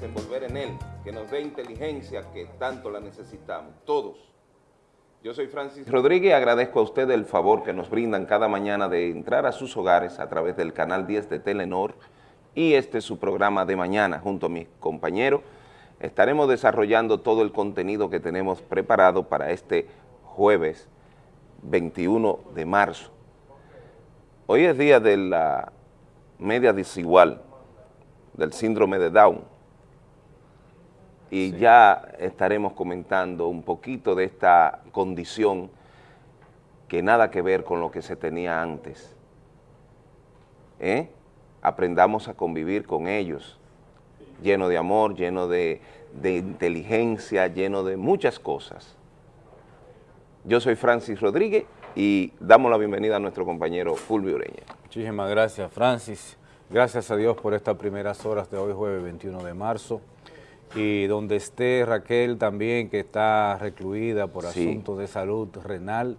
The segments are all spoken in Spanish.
desenvolver en él, que nos dé inteligencia que tanto la necesitamos, todos. Yo soy Francis Rodríguez agradezco a ustedes el favor que nos brindan cada mañana de entrar a sus hogares a través del canal 10 de Telenor y este es su programa de mañana junto a mis compañeros. Estaremos desarrollando todo el contenido que tenemos preparado para este jueves 21 de marzo. Hoy es día de la media desigual, del síndrome de Down, y ya estaremos comentando un poquito de esta condición que nada que ver con lo que se tenía antes. ¿Eh? Aprendamos a convivir con ellos, lleno de amor, lleno de, de inteligencia, lleno de muchas cosas. Yo soy Francis Rodríguez y damos la bienvenida a nuestro compañero Fulvio Ureña. Muchísimas gracias, Francis. Gracias a Dios por estas primeras horas de hoy, jueves 21 de marzo. Y donde esté Raquel también, que está recluida por asuntos de salud renal,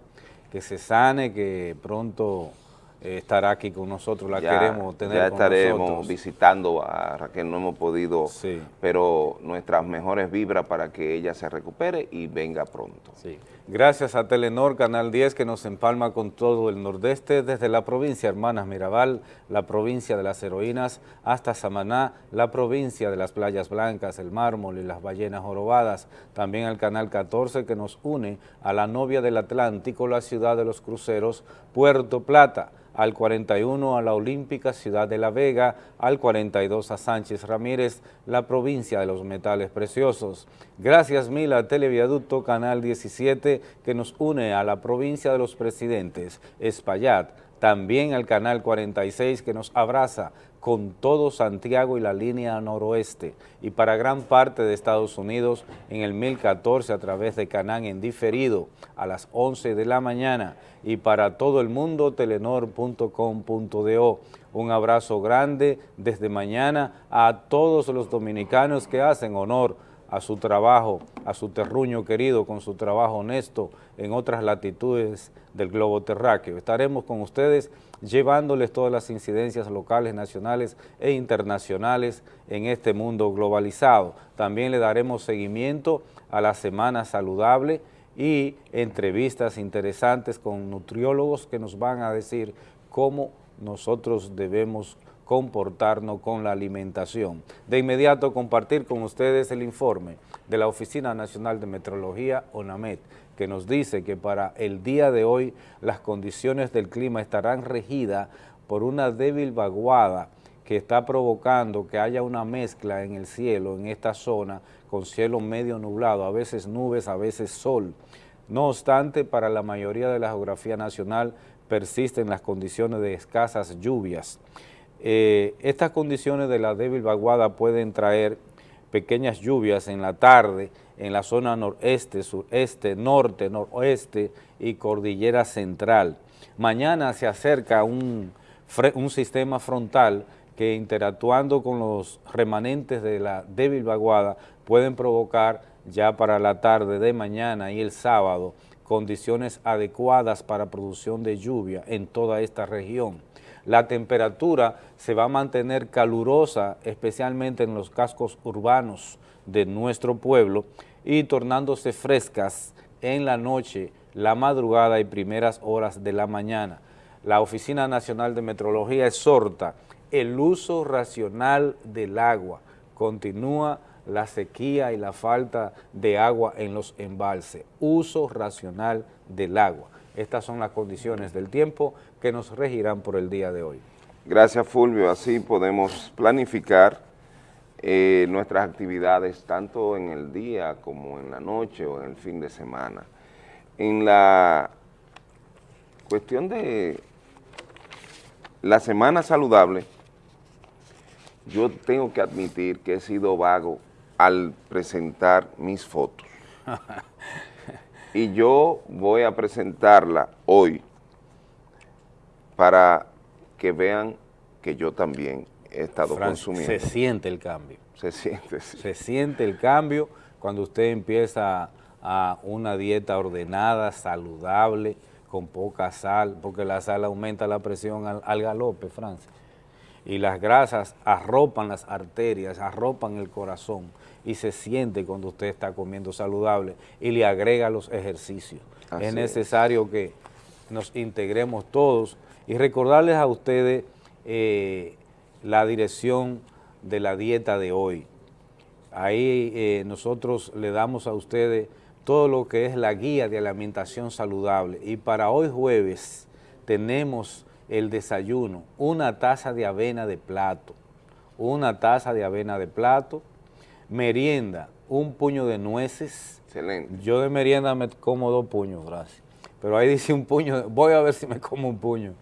que se sane, que pronto eh, estará aquí con nosotros, la queremos tener Ya estaremos visitando a Raquel, no hemos podido, pero nuestras mejores vibras para que ella se recupere y venga pronto. Sí. Gracias a Telenor, Canal 10, que nos empalma con todo el nordeste, desde la provincia Hermanas Mirabal, la provincia de las heroínas, hasta Samaná, la provincia de las playas blancas, el mármol y las ballenas jorobadas. También al Canal 14, que nos une a la novia del Atlántico, la ciudad de los cruceros, Puerto Plata al 41 a la Olímpica Ciudad de La Vega, al 42 a Sánchez Ramírez, la provincia de los metales preciosos. Gracias mil a Televiaducto Canal 17 que nos une a la provincia de los presidentes, Espaillat, también al Canal 46 que nos abraza con todo Santiago y la línea noroeste y para gran parte de Estados Unidos en el 1014 a través de Canán en diferido a las 11 de la mañana y para todo el mundo telenor.com.do. Un abrazo grande desde mañana a todos los dominicanos que hacen honor a su trabajo, a su terruño querido, con su trabajo honesto en otras latitudes del globo terráqueo. Estaremos con ustedes llevándoles todas las incidencias locales, nacionales e internacionales en este mundo globalizado. También le daremos seguimiento a la Semana Saludable y entrevistas interesantes con nutriólogos que nos van a decir cómo nosotros debemos comportarnos con la alimentación. De inmediato compartir con ustedes el informe de la Oficina Nacional de Metrología, ONAMET, que nos dice que para el día de hoy las condiciones del clima estarán regidas por una débil vaguada que está provocando que haya una mezcla en el cielo, en esta zona, con cielo medio nublado, a veces nubes, a veces sol. No obstante, para la mayoría de la geografía nacional persisten las condiciones de escasas lluvias. Eh, estas condiciones de la débil vaguada pueden traer pequeñas lluvias en la tarde en la zona noreste, sureste, norte, noroeste y cordillera central. Mañana se acerca un, un sistema frontal que interactuando con los remanentes de la débil vaguada pueden provocar ya para la tarde de mañana y el sábado condiciones adecuadas para producción de lluvia en toda esta región la temperatura se va a mantener calurosa, especialmente en los cascos urbanos de nuestro pueblo, y tornándose frescas en la noche, la madrugada y primeras horas de la mañana. La Oficina Nacional de Metrología exhorta el uso racional del agua. Continúa la sequía y la falta de agua en los embalses. Uso racional del agua. Estas son las condiciones del tiempo que nos regirán por el día de hoy. Gracias Fulvio, así podemos planificar eh, nuestras actividades tanto en el día como en la noche o en el fin de semana. En la cuestión de la semana saludable, yo tengo que admitir que he sido vago al presentar mis fotos. y yo voy a presentarla hoy para que vean que yo también he estado consumiendo. Se siente el cambio. Se siente, Se siente el cambio cuando usted empieza a una dieta ordenada, saludable, con poca sal, porque la sal aumenta la presión al, galope, Francia. y las grasas arropan las arterias, arropan el corazón y se siente cuando usted está comiendo saludable y le agrega los ejercicios. es necesario que nos integremos todos y recordarles a ustedes eh, la dirección de la dieta de hoy. Ahí eh, nosotros le damos a ustedes todo lo que es la guía de alimentación saludable y para hoy jueves tenemos el desayuno, una taza de avena de plato, una taza de avena de plato, merienda, un puño de nueces. Excelente. Yo de merienda me como dos puños, gracias. Pero ahí dice un puño, voy a ver si me como un puño.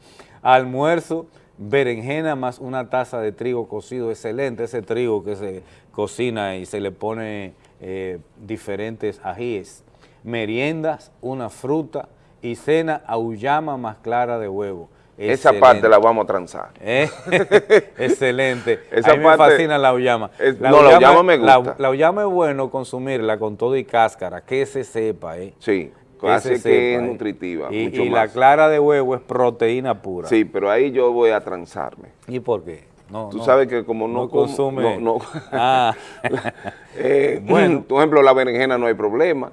Almuerzo, berenjena más una taza de trigo cocido, excelente ese trigo que se cocina y se le pone eh, diferentes ajíes. Meriendas, una fruta y cena auyama más clara de huevo. Esa parte la vamos a transar. ¿Eh? Excelente. Esa a mí me fascina la uyama. no, la uyama me gusta. La, uyama es bueno consumirla con todo y cáscara, que se sepa. ¿eh? Sí, que que es ¿eh? nutritiva. Y, y la clara de huevo es proteína pura. Sí, pero ahí yo voy a transarme. ¿Y por qué? No, Tú sabes que como no, consume. No, ah. eh, bueno. Por ejemplo, la berenjena no hay problema.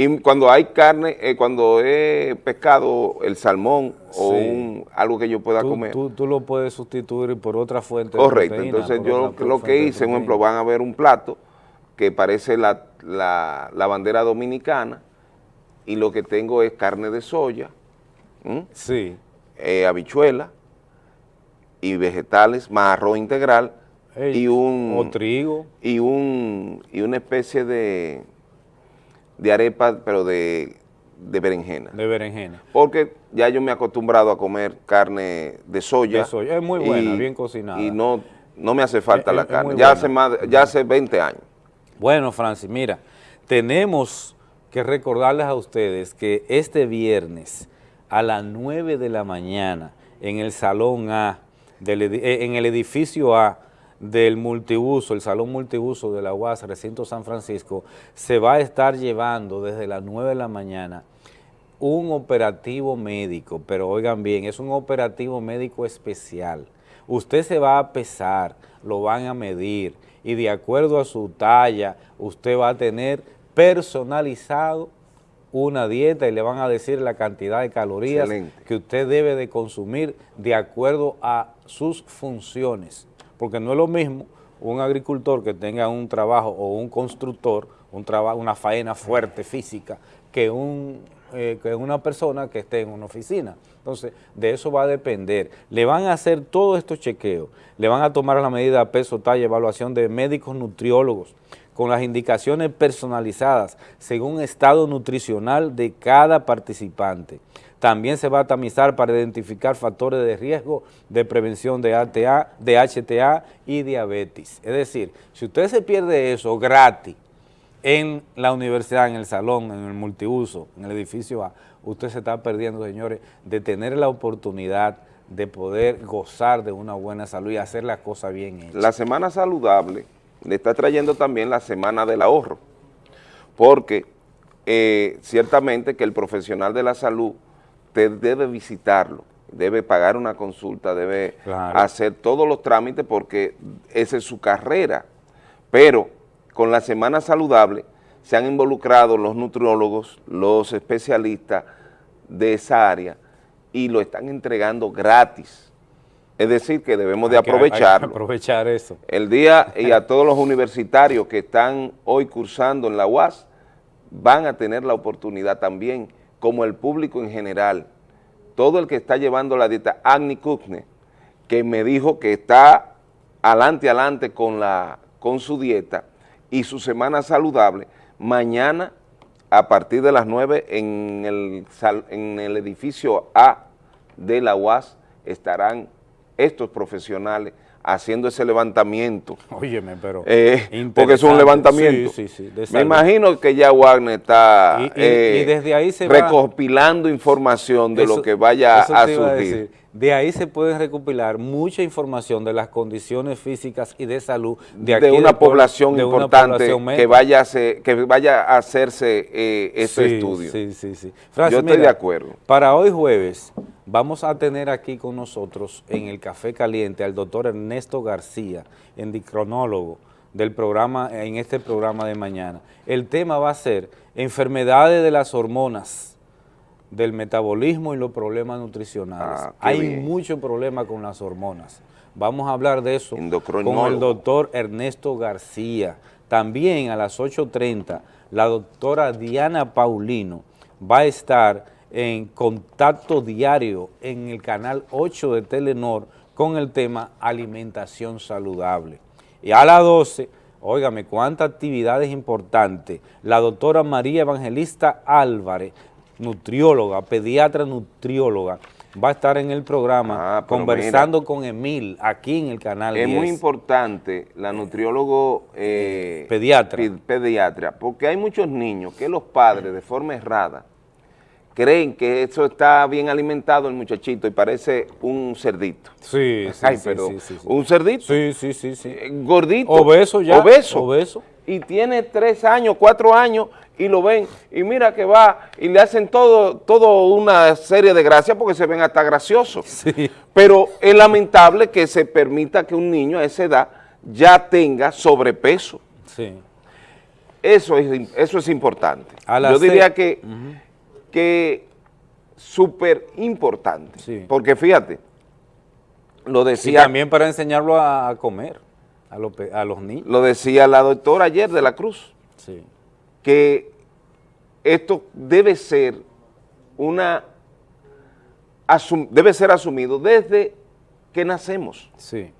Y cuando hay carne, eh, cuando he pescado el salmón o algo que yo pueda comer. Tú, lo puedes sustituir por otra fuente Correcto, entonces yo lo que hice, por ejemplo, van a ver un plato que parece la, bandera dominicana y lo que tengo es carne de soya, sí. Eh, habichuela y vegetales, más arroz integral y un... O trigo. Y, un, y una especie de de arepa, pero de, berenjena. De berenjena. Porque ya yo me he acostumbrado a comer carne de soya. De soya, es muy buena, bien cocinada. Y no, no me hace falta la carne, ya hace, más, ya hace 20 años. Bueno, Francis, mira, tenemos que recordarles a ustedes que este viernes a las 9 de la mañana en el Salón A, eh, en el edificio A, del multiuso, el salón multiuso de la UAS, recinto San Francisco, se va a estar llevando desde las 9 de la mañana un operativo médico, pero oigan bien, es un operativo médico especial. Usted se va a pesar, lo van a medir y de acuerdo a su talla, usted va a tener personalizado una dieta y le van a decir la cantidad de calorías que usted debe de consumir de acuerdo a sus funciones porque no es lo mismo un agricultor que tenga un trabajo o un constructor, un trabajo, una faena fuerte física, eh, que una persona que esté en una oficina. Entonces, de eso va a depender. Le van a hacer todos estos chequeos, le van a tomar la medida peso, talla, evaluación de médicos nutriólogos, con las indicaciones personalizadas según estado nutricional de cada participante. También se va a tamizar para identificar factores de riesgo de prevención de, ATA, de HTA y diabetes. Es decir, si usted se pierde eso gratis en la universidad, en el salón, en el multiuso, en el edificio A, usted se está perdiendo, señores, de tener la oportunidad de poder gozar de una buena salud y hacer las cosas bien. La semana saludable le está trayendo también la semana del ahorro, porque eh, ciertamente que el profesional de la salud usted debe visitarlo, debe pagar una consulta, debe hacer todos los trámites porque esa es su carrera. Pero con la Semana Saludable se han involucrado los nutriólogos, los especialistas de esa área y lo están entregando gratis. Es decir, que debemos de aprovecharlo. aprovechar eso. El día y a todos los universitarios que están hoy cursando en la UAS van a tener la oportunidad también como el público en general, todo el que está llevando la dieta, Agni Kukne, que me dijo que está adelante, adelante con, con su dieta y su semana saludable, mañana a partir de las 9 en el, en el edificio A de la UAS estarán estos profesionales haciendo ese levantamiento. Óyeme, pero... Eh, porque es un levantamiento. Sí, sí, sí, Me imagino que ya Wagner está eh, desde ahí se recopilando información de lo que vaya a surgir. De ahí se puede recopilar mucha información de las condiciones físicas y de salud de, aquí una población importante que, vaya a que vaya a hacerse eh, ese estudio. Sí, sí, sí. Yo estoy de acuerdo. Para hoy jueves vamos a tener aquí con nosotros en el Café Caliente al doctor Ernesto García, endocrinólogo del programa, en este programa de mañana. El tema va a ser enfermedades de las hormonas del metabolismo y los problemas nutricionales. Ah, Hay mucho problema con las hormonas. Vamos a hablar de eso con el doctor Ernesto García. También a las 8.30 la doctora Diana Paulino va a estar en contacto diario en el canal 8 de Telenor con el tema alimentación saludable. Y a las 12, óigame, cuántas actividades importantes, la doctora María Evangelista Álvarez nutrióloga, pediatra nutrióloga, va a estar en el programa ah, conversando con Emil aquí en el canal Es muy importante la nutriólogo eh, pediatra. pediatra, porque hay muchos niños que los padres de forma errada creen que eso está bien alimentado el muchachito y parece un cerdito. Sí, sí, sí, un cerdito. Sí, sí, sí, sí. Eh, gordito. Obeso ya. Obeso. Obeso. Y tiene tres años, cuatro años y lo ven, y mira que va, y le hacen todo, todo una serie de gracias porque se ven hasta graciosos. Pero es lamentable que se permita que un niño a esa edad ya tenga sobrepeso. Sí. Eso es, eso es importante. Yo diría que, que súper importante. Porque fíjate, lo decía... Y también para enseñarlo a comer a, a los niños. Lo decía la doctora ayer de la Cruz. Sí que esto debe ser una debe ser asumido desde que nacemos. Sí.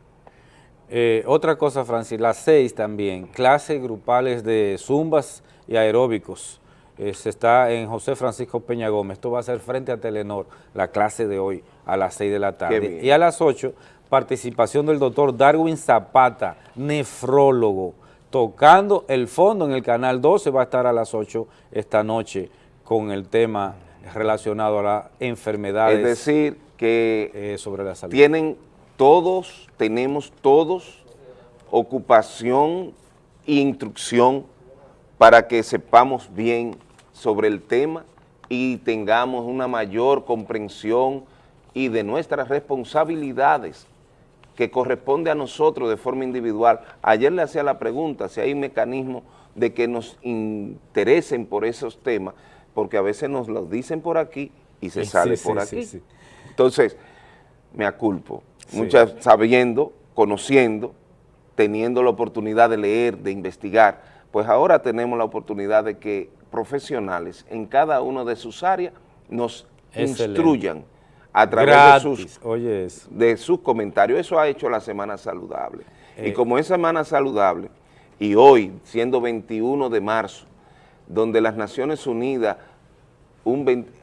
Eh, otra cosa, Francis, las seis también, clases grupales de zumbas y aeróbicos. Eh, se está en José Francisco Peña Gómez. Esto va a ser frente a Telenor, la clase de hoy a las seis de la tarde. Y a las ocho, participación del doctor Darwin Zapata, nefrólogo tocando el fondo en el Canal 12, va a estar a las 8 esta noche con el tema relacionado a las enfermedades. Es decir, que eh, sobre la salud. tienen todos, tenemos todos ocupación e instrucción para que sepamos bien sobre el tema y tengamos una mayor comprensión y de nuestras responsabilidades que corresponde a nosotros de forma individual. Ayer le hacía la pregunta si hay mecanismos de que nos interesen por esos temas, porque a veces nos lo dicen por aquí y se sale por aquí. Entonces, me aculpo, muchas sabiendo, conociendo, teniendo la oportunidad de leer, de investigar, pues ahora tenemos la oportunidad de que profesionales en cada una de sus áreas nos instruyan a través de, sus, de sus comentarios. Eso ha hecho la Semana Saludable. y eh. como es Semana Saludable, y hoy, siendo 21 de marzo, donde las Naciones Unidas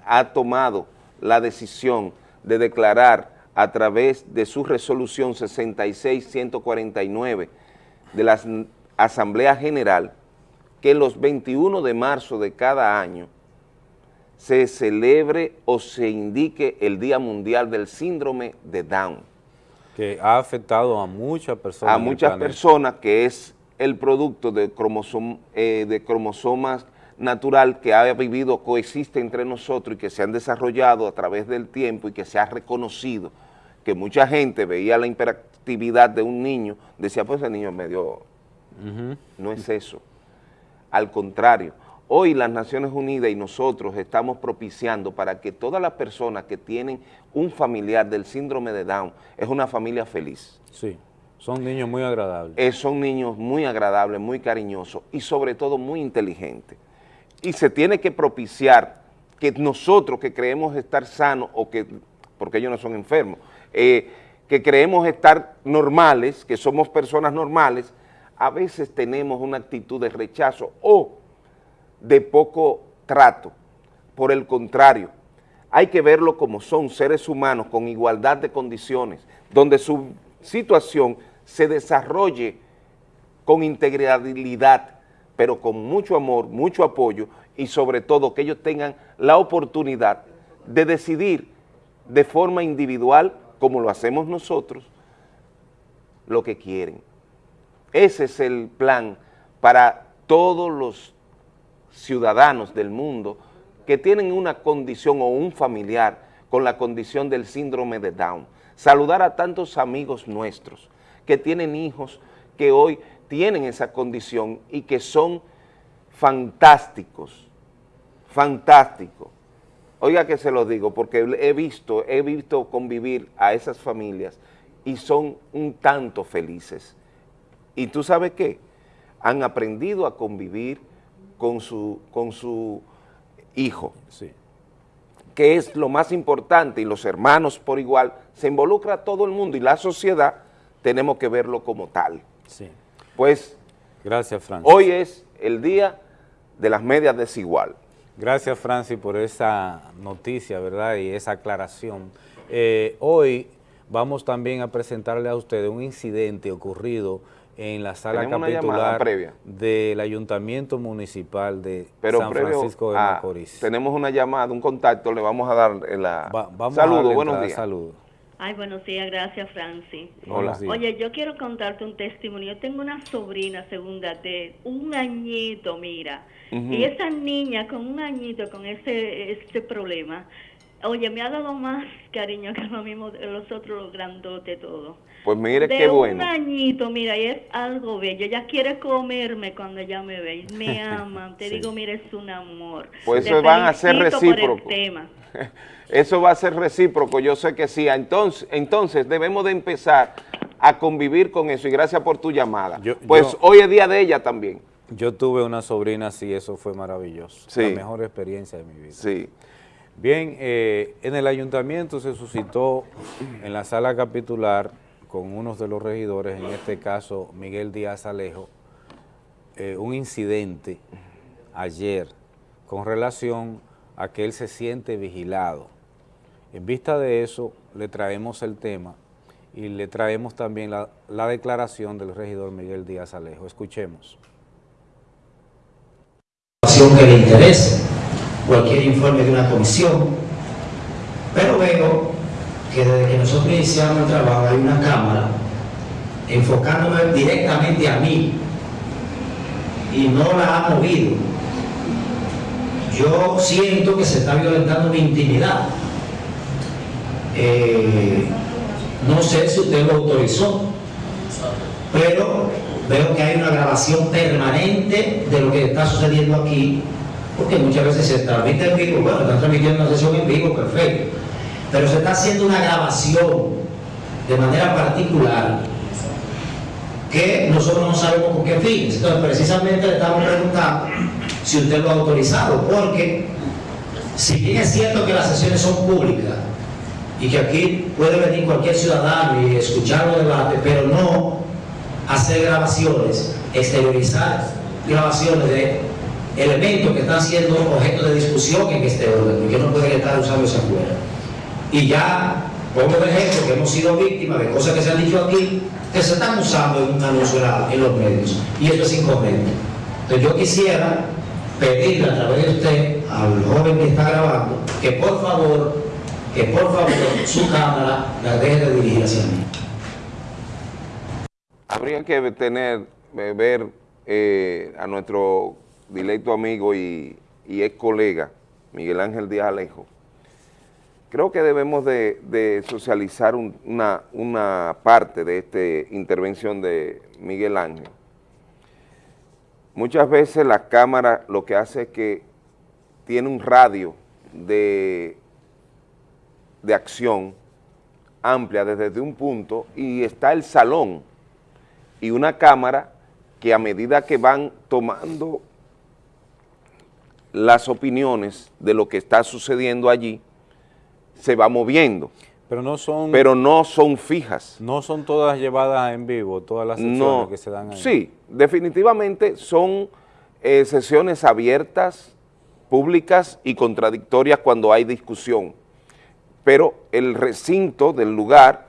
ha tomado la decisión de declarar a través de su resolución 66-149 de la Asamblea General que los 21 de marzo de cada año se celebre o se indique el Día Mundial del Síndrome de Down. Que ha afectado a muchas personas. A muchas personas, que es el producto de, eh, de cromosomas natural que ha vivido, coexiste entre nosotros y que se han desarrollado a través del tiempo y que se ha reconocido, que mucha gente veía la hiperactividad de un niño, decía, pues el niño es medio... No es eso. Al contrario, Hoy las Naciones Unidas y nosotros estamos propiciando para que todas las personas que tienen un familiar del síndrome de Down es una familia feliz. Sí, son niños muy agradables. Eh, son niños muy agradables, muy cariñosos y sobre todo muy inteligentes. Y se tiene que propiciar que nosotros que creemos estar sanos o que, porque ellos no son enfermos, eh, que creemos estar normales, que somos personas normales, a veces tenemos una actitud de rechazo o de poco trato. Por el contrario, hay que verlo como son seres humanos con igualdad de condiciones, donde su situación se desarrolle con integralidad, pero con mucho amor, mucho apoyo y sobre todo que ellos tengan la oportunidad de decidir de forma individual como lo hacemos nosotros, lo que quieren. Ese es el plan para todos los ciudadanos del mundo que tienen una condición o un familiar con la condición del síndrome de Down. Saludar a tantos amigos nuestros que tienen hijos que hoy tienen esa condición y que son fantásticos, fantásticos. Oiga que se lo digo, porque he visto, he visto convivir a esas familias y son un tanto felices. Y tú sabes qué, han aprendido a convivir con su, con su hijo, Sí. que es lo más importante, y los hermanos por igual, se involucra todo el mundo y la sociedad tenemos que verlo como tal. Sí. Pues Gracias, Francis. hoy es el día de las medias desigual. Gracias, Francis, por esa noticia, ¿verdad? Y esa aclaración. Eh, hoy vamos también a presentarle a ustedes un incidente ocurrido en la sala capitular previa. del Ayuntamiento Municipal de Pero San Francisco de Macorís. tenemos una llamada, un contacto, le vamos a dar en la... Va- vamos a Saludos, darle buenos días. Saludos. Ay, buenos días, gracias, Francis. Buenos días. Oye, yo quiero contarte un testimonio. Yo tengo una sobrina segunda de un añito, mira. Y esa niña con un añito con ese este problema, oye, me ha dado más cariño que lo mismo de los otros los grandotes todo. Pues mire de qué un bueno. añito, mira, y es algo bello. Ella quiere comerme cuando ella me ve. y Me ama. Te Sí. digo, mira, es un amor. Pues Te eso van a ser tema. Eso va a ser recíproco, yo sé que sí. Entonces, entonces debemos de empezar a convivir con eso y gracias por tu llamada. Yo- pues yo- hoy es día de ella también. Yo tuve una sobrina así, eso fue maravilloso. Sí. La mejor experiencia de mi vida. Sí. Bien, eh, en el ayuntamiento se suscitó en la sala capitular con uno de los regidores, en este caso Miguel Díaz Alejo, eh, un incidente ayer con relación a que él se siente vigilado. En vista de eso, le traemos el tema y le traemos también la, la declaración del regidor Miguel Díaz Alejo. Escuchemos. que le interese, cualquier informe de una comisión, pero veo que desde que nosotros iniciamos el trabajo hay una cámara enfocándome directamente a mí y no la ha movido. Yo siento que se está violentando mi intimidad. Eh, no sé si usted lo autorizó, pero veo que hay una grabación permanente de lo que está sucediendo aquí, porque muchas veces se transmite en vivo, bueno, están transmitiendo una sesión en vivo, perfecto, pero se está haciendo una grabación de manera particular que nosotros no sabemos con qué fines. Entonces, precisamente le estamos preguntando si usted lo ha autorizado, porque si bien es cierto que las sesiones son públicas y que aquí puede venir cualquier ciudadano y escuchar los debates, pero no hacer grabaciones, exteriorizar grabaciones de elementos que están siendo objeto de discusión en este orden y que no pueden estar usándose afuera. Y ya, pongo de ejemplo que hemos sido víctimas de cosas que se han dicho aquí, que se están usando en un anuncio en los medios, y esto es incorrecto. Entonces yo quisiera pedirle a través de usted al joven que está grabando, que por favor, que por favor su cámara la deje de dirigir hacia mí. Habría que tener, eh, ver eh, a nuestro directo amigo y, ex colega, Miguel Ángel Díaz Alejo. Creo que debemos de, socializar un- una, parte de esta intervención de Miguel Ángel. Muchas veces la cámara lo que hace es que tiene un radio de acción amplia desde un punto y está el salón y una cámara que a medida que van tomando las opiniones de lo que está sucediendo allí, se va moviendo, Pero no son, pero no son fijas. no son todas llevadas en vivo, todas las sesiones No, que se dan ahí. sí, definitivamente son eh, sesiones abiertas, públicas y contradictorias cuando hay discusión, pero el recinto del lugar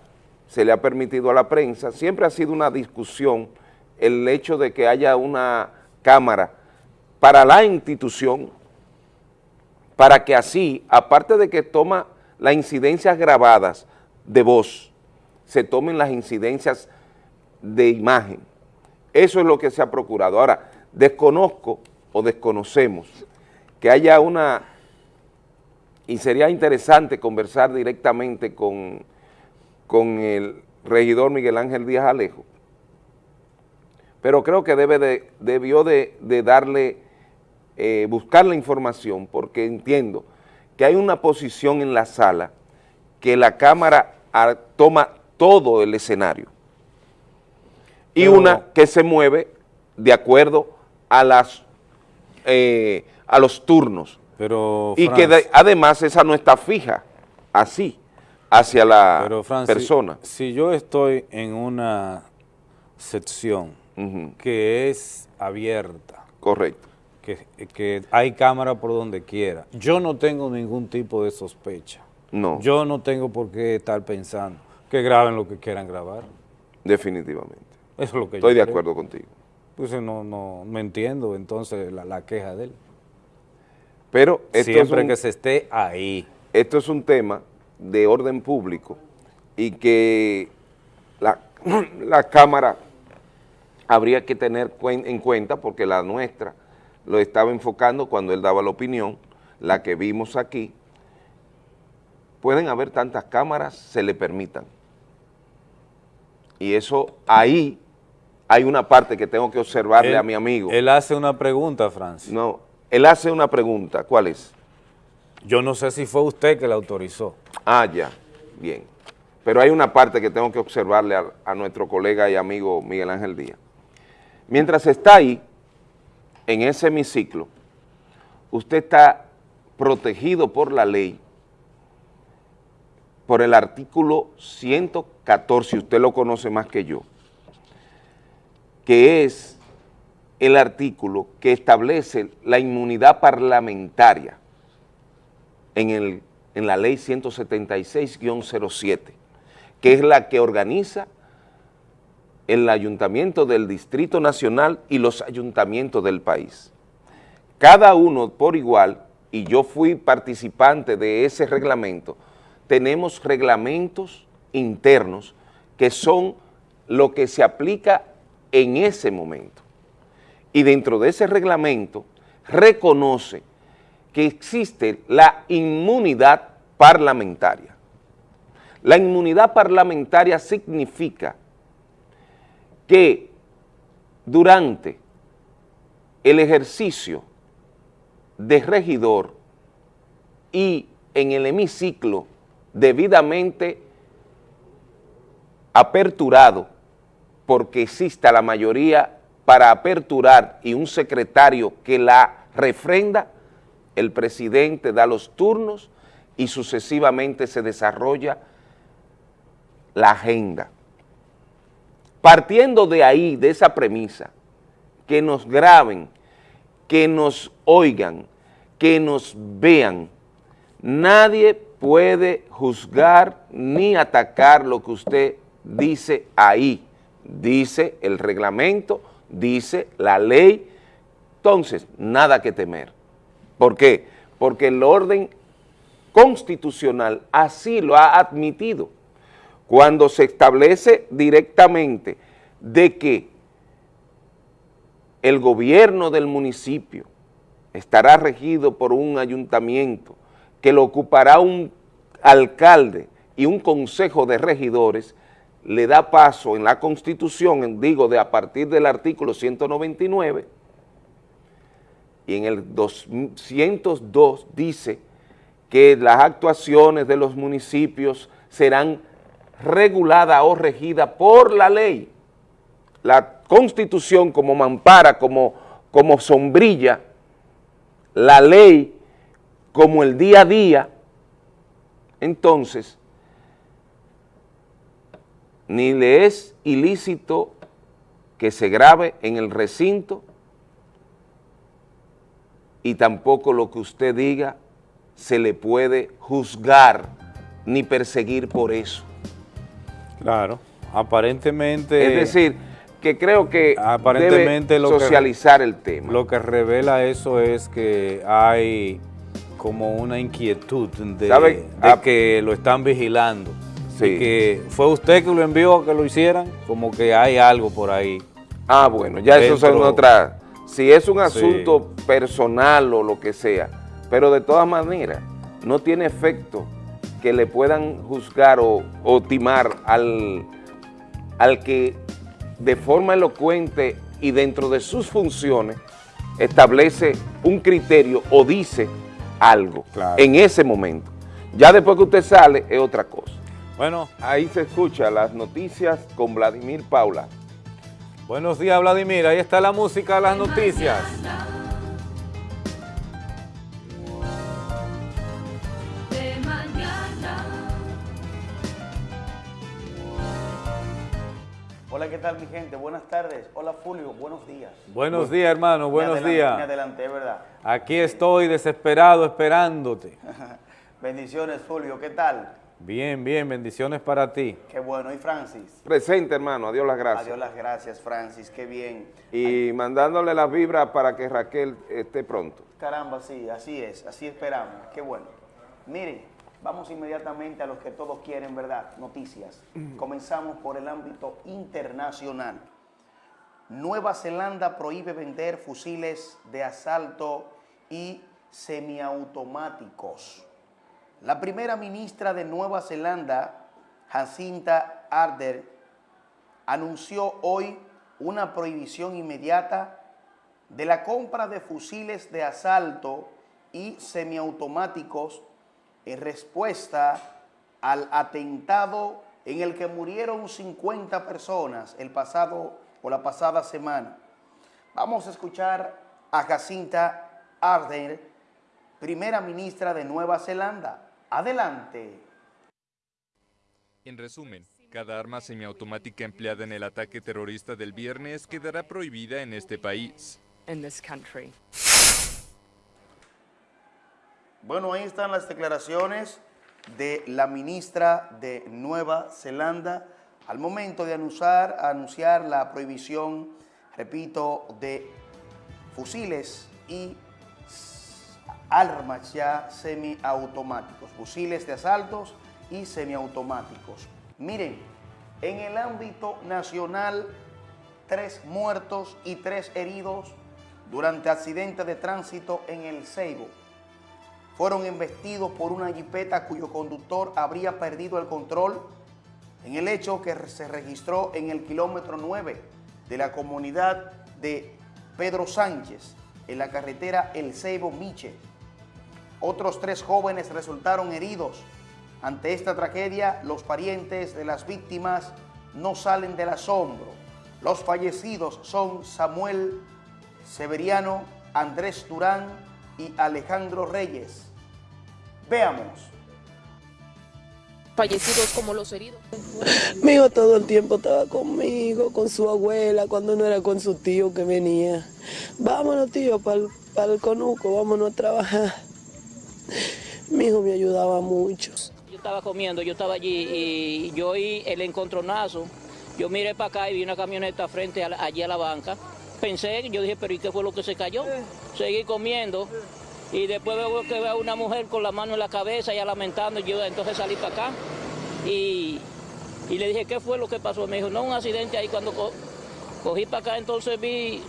se le ha permitido a la prensa, siempre ha sido una discusión el hecho de que haya una cámara para la institución, para que así, aparte de que toma las incidencias grabadas de voz, se tomen las incidencias de imagen. Eso es lo que se ha procurado. Ahora, desconozco o desconocemos que haya una, y sería interesante conversar directamente con, con el regidor Miguel Ángel Díaz Alejo, pero creo que debe de, debió de, darle, eh, buscar la información, porque entiendo que hay una posición en la sala que la Cámara toma todo el escenario y una que se mueve de acuerdo a las eh, a los turnos. Pero, y que además esa no está fija, así, hacia la persona. Si, yo estoy en una sección que es abierta. Correcto. Que, que hay cámara por donde quiera. Yo no tengo ningún tipo de sospecha. No. Yo no tengo por qué estar pensando que graben lo que quieran grabar. Definitivamente. Eso es lo que Estoy de acuerdo contigo. Pues no, no, me entiendo entonces la, queja de él. Pero Siempre que se esté ahí. Esto es un tema de orden público y que la, la Cámara habría que tener en cuenta porque la nuestra lo estaba enfocando cuando él daba la opinión, la que vimos aquí, pueden haber tantas cámaras, se le permitan. Y eso ahí hay una parte que tengo que observarle a mi amigo. Él hace una pregunta, Francis. No, él hace una pregunta, ¿cuál es? Yo no sé si fue usted que la autorizó. Ah, ya, bien. Pero hay una parte que tengo que observarle a, a nuestro colega y amigo Miguel Ángel Díaz. Mientras está ahí, en ese hemiciclo, usted está protegido por la ley, por el artículo 114, usted lo conoce más que yo, que es el artículo que establece la inmunidad parlamentaria en, el, en la ley 176-07, que es la que organiza el ayuntamiento del Distrito Nacional y los ayuntamientos del país. Cada uno por igual, y yo fui participante de ese reglamento, tenemos reglamentos internos que son lo que se aplica en ese momento. Y dentro de ese reglamento reconoce que existe la inmunidad parlamentaria. La inmunidad parlamentaria significa que durante el ejercicio de regidor y en el hemiciclo debidamente aperturado, porque exista la mayoría para aperturar y un secretario que la refrenda, el presidente da los turnos y sucesivamente se desarrolla la agenda. Partiendo de ahí, de esa premisa, que nos graben, que nos oigan, que nos vean, nadie puede juzgar ni atacar lo que usted dice ahí. Dice el reglamento, dice la ley, entonces nada que temer. ¿Por qué? Porque el orden constitucional así lo ha admitido cuando se establece directamente de que el gobierno del municipio estará regido por un ayuntamiento que lo ocupará un alcalde y un consejo de regidores, le da paso en la Constitución, digo, de a partir del artículo 199, y en el 202 dice que las actuaciones de los municipios serán regulada o regida por la ley. La Constitución como mampara, como, como sombrilla, la ley como el día a día, entonces, ni le es ilícito que se grabe en el recinto y tampoco lo que usted diga se le puede juzgar ni perseguir por eso. Claro, aparentemente... Es decir, que creo que aparentemente debe socializar el tema. Lo que revela eso es que hay como una inquietud de, ah, que lo están vigilando. y que fue usted que lo envió a que lo hicieran, como que hay algo por ahí. Ah, bueno, ya eso son otras... Si es un asunto personal o lo que sea, pero de todas maneras, no tiene efecto que le puedan juzgar o, timar al, al que de forma elocuente y dentro de sus funciones establece un criterio o dice algo en ese momento. Ya después que usted sale es otra cosa. Bueno. Ahí se escucha las noticias con Vladimir Paula. Buenos días, Vladimir. Ahí está la música de las noticias. Hola, ¿qué tal mi gente? Buenas tardes. Hola Fulvio, buenos días. Buenos días, hermano, buenos días. Me adelanté, ¿verdad? Aquí estoy desesperado esperándote. Bendiciones, Fulvio, ¿qué tal? Bien, bien, bendiciones para ti. Qué bueno. ¿Y Francis? Presente, hermano. Adiós las gracias. Adiós las gracias, Francis. Qué bien. Y mandándole las vibras para que Raquel esté pronto. Caramba, sí, así es. Así esperamos. Qué bueno. Miren, Vamos inmediatamente a los que todos quieren, ¿verdad? Noticias. Comenzamos por el ámbito internacional. Nueva Zelanda prohíbe vender fusiles de asalto y semiautomáticos. La primera ministra de Nueva Zelanda, Jacinta Ardern, anunció hoy una prohibición inmediata de la compra de fusiles de asalto y semiautomáticos en respuesta al atentado en el que murieron 50 personas el pasado o la pasada semana. Vamos a escuchar a Jacinta Ardern, primera ministra de Nueva Zelanda. Adelante. En resumen, cada arma semiautomática empleada en el ataque terrorista del viernes quedará prohibida en este país. Bueno, ahí están las declaraciones de la ministra de Nueva Zelanda al momento de anunciar, anunciar la prohibición, repito, de fusiles y armas ya semiautomáticos, fusiles de asaltos y semiautomáticos. Miren, en el ámbito nacional, tres muertos y tres heridos durante accidente de tránsito en el Ceibo fueron embestidos por una jipeta cuyo conductor habría perdido el control en el hecho que se registró en el kilómetro 9 de la comunidad de Pedro Sánchez, en la carretera El Ceibo Miche. Otros tres jóvenes resultaron heridos. Ante esta tragedia, los parientes de las víctimas no salen del asombro. Los fallecidos son Samuel Severiano, Andrés Durán y Alejandro Reyes. Veamos. Fallecidos como los heridos. Mi hijo todo el tiempo estaba conmigo, con su abuela, cuando no era con su tío que venía. Vámonos, tío, para el, conuco, vámonos a trabajar. Mi hijo me ayudaba mucho. Yo estaba comiendo, yo estaba allí y yo oí el encontronazo. Yo miré para acá y vi una camioneta frente allí a la banca. Pensé, yo dije, pero ¿y qué fue lo que se cayó? Seguí comiendo y después veo que veo a una mujer con la mano en la cabeza ya lamentando, yo entonces salí para acá y, le dije, ¿qué fue lo que pasó? Me dijo, no, un accidente ahí cuando cogí para acá, entonces vi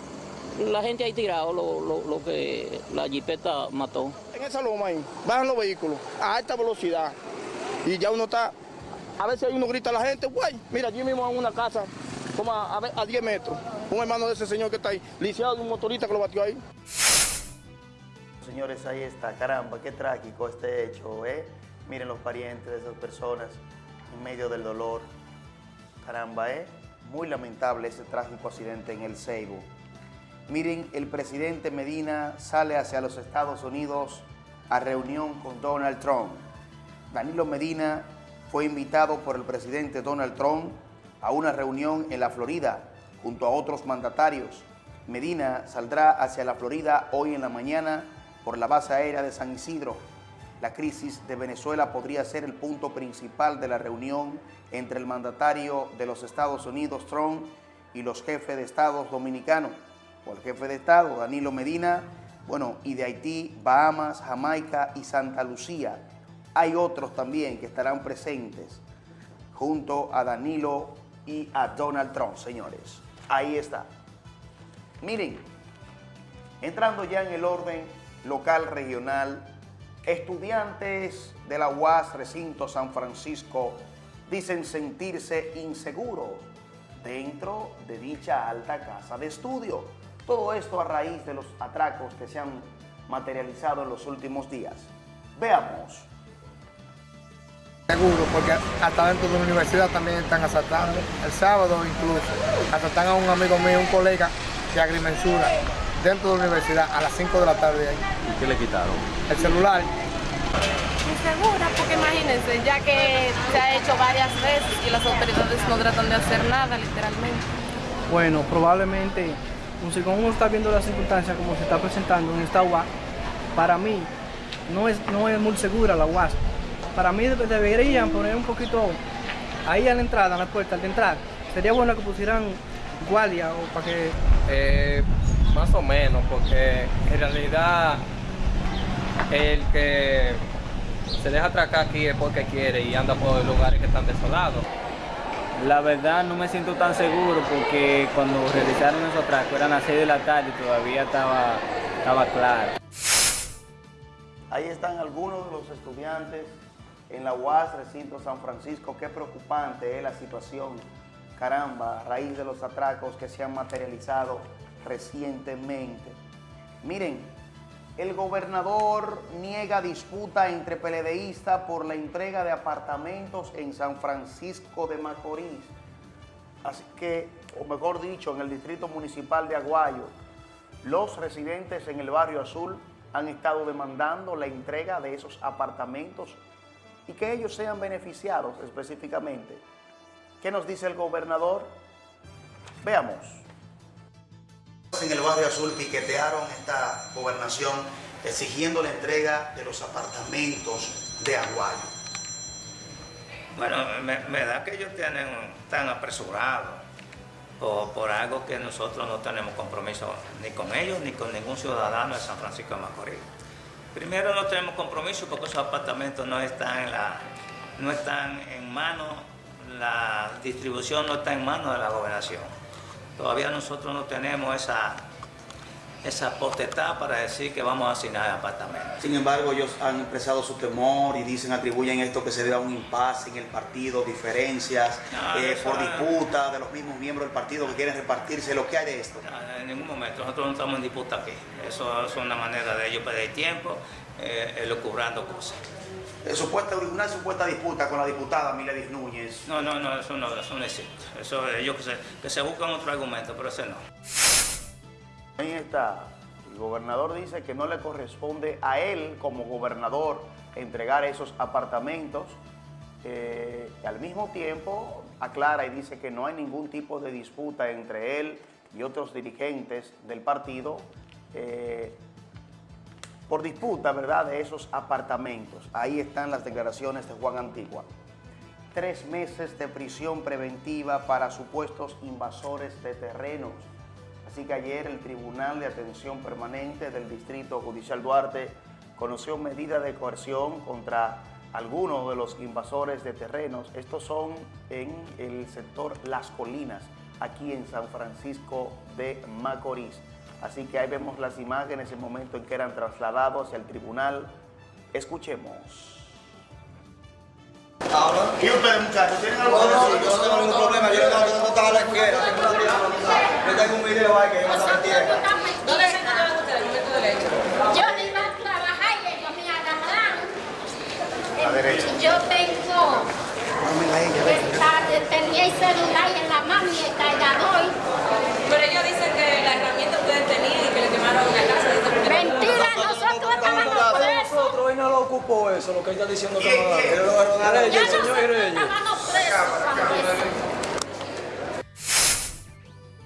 la gente ahí tirado, lo, que la jipeta mató. En esa loma ahí, bajan los vehículos a alta velocidad y ya uno está, a veces uno grita a la gente, güey, mira, allí mismo en una casa, como a, a, 10 metros, un hermano de ese señor que está ahí, lisiado de un motorista que lo batió ahí. Señores, ahí está, caramba, qué trágico este hecho, ¿eh? Miren los parientes de esas personas en medio del dolor. Caramba, ¿eh? Muy lamentable ese trágico accidente en el Ceibo. Miren, el presidente Medina sale hacia los Estados Unidos a reunión con Donald Trump. Danilo Medina fue invitado por el presidente Donald Trump a una reunión en la Florida junto a otros mandatarios. Medina saldrá hacia la Florida hoy en la mañana por la base aérea de San Isidro. La crisis de Venezuela podría ser el punto principal de la reunión entre el mandatario de los Estados Unidos, Trump, y los jefes de Estados dominicanos, o el jefe de Estado, Danilo Medina, bueno, y de Haití, Bahamas, Jamaica y Santa Lucía. Hay otros también que estarán presentes. junto a Danilo y a Donald Trump, señores. Ahí está. Miren, entrando ya en el orden local, regional, estudiantes de la UAS Recinto San Francisco dicen sentirse inseguros dentro de dicha alta casa de estudio. Todo esto a raíz de los atracos que se han materializado en los últimos días. Veamos. Seguro, porque hasta dentro de la universidad también están asaltando. El sábado incluso asaltan a un amigo mío, un colega de agrimensura, dentro de la universidad a las 5 de la tarde ahí. ¿Y qué le quitaron? El celular. Insegura, porque imagínense, ya que se ha hecho varias veces y las autoridades no tratan de hacer nada, literalmente. Bueno, probablemente, si uno está viendo las circunstancias como se está presentando en esta UAS, para mí no es, no es muy segura la UAS. Para mí deberían poner un poquito ahí a la entrada, a la puerta, al entrar. Sería bueno que pusieran guardia o para que... Eh, más o menos, porque en realidad el que se deja atracar aquí es porque quiere y anda por lugares que están desolados. La verdad no me siento tan seguro porque cuando realizaron esos atracos eran las 6 de la tarde y todavía estaba, estaba claro. Ahí están algunos de los estudiantes en la UAS Recinto San Francisco. Qué preocupante es la situación, caramba, a raíz de los atracos que se han materializado recientemente. Miren, el gobernador niega disputa entre peledeístas por la entrega de apartamentos en San Francisco de Macorís. Así que, o mejor dicho, en el distrito municipal de Aguayo, los residentes en el barrio azul han estado demandando la entrega de esos apartamentos y que ellos sean beneficiados específicamente. ¿Qué nos dice el gobernador? Veamos. En el barrio azul piquetearon esta gobernación exigiendo la entrega de los apartamentos de Aguayo. Bueno, me, da que ellos tienen tan apresurados por, por, algo que nosotros no tenemos compromiso ni con ellos ni con ningún ciudadano de San Francisco de Macorís. Primero no tenemos compromiso porque esos apartamentos no están en, la, no están en manos, la distribución no está en manos de la gobernación. Todavía nosotros no tenemos esa, esa potestad para decir que vamos a asignar apartamentos. Sin embargo, ellos han expresado su temor y dicen, atribuyen esto que se debe a un impasse en el partido, diferencias eh, por disputa de los mismos miembros del partido que quieren repartirse. ¿Lo que hay de esto? en ningún momento, nosotros no estamos en disputa aquí. Eso, es una manera de ellos perder tiempo, eh, elucubrando cosas. Eh, supuesta, una supuesta disputa con la diputada Miledis Núñez. No, no, no, eso no, eso no existe. Eso ellos que se, que se buscan otro argumento, pero ese no. Ahí está. El gobernador dice que no le corresponde a él como gobernador entregar esos apartamentos. Eh, al mismo tiempo aclara y dice que no hay ningún tipo de disputa entre él y otros dirigentes del partido eh, por disputa, ¿verdad?, de esos apartamentos. Ahí están las declaraciones de Juan Antigua. Tres meses de prisión preventiva para supuestos invasores de terrenos. Así que ayer el Tribunal de Atención Permanente del Distrito Judicial Duarte conoció medida de coerción contra algunos de los invasores de terrenos. Estos son en el sector Las Colinas, aquí en San Francisco de Macorís. Así que ahí vemos las imágenes, el momento en que eran trasladados el tribunal. Escuchemos. ¿Y ustedes, muchachos, tienen algo que decir? Yo no tengo ningún problema, yo no estaba a la izquierda, yo tengo un video ahí que yo no se entiende. ¿Dónde se encontraban ustedes el momento del hecho? Yo iba a trabajar y ellos me agarraron. A la derecha. Yo tengo... Tenía el celular en la mano y el cargador. Pero ellos dicen que la herramienta ustedes tenían y que le quemaron la casa. Mentira, nosotros estábamos presos. Nosotros hoy no lo ocupó eso, lo que ella está diciendo que no da. Reyes, señor Reyes. Estábamos presos.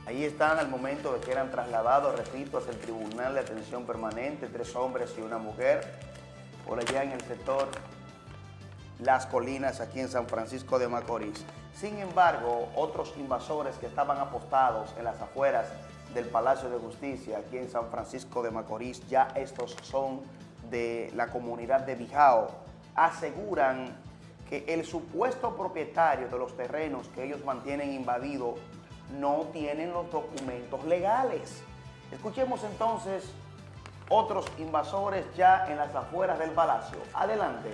Ahí están al momento de que eran trasladados, repito, hacia el Tribunal de Atención Permanente, tres hombres y una mujer, por allá en el sector Las Colinas, aquí en San Francisco de Macorís. Sin embargo, otros invasores que estaban apostados en las afueras del Palacio de Justicia, aquí en San Francisco de Macorís, ya estos son de la comunidad de Bijao, aseguran que el supuesto propietario de los terrenos que ellos mantienen invadidos no tienen los documentos legales. Escuchemos entonces otros invasores ya en las afueras del palacio. Adelante.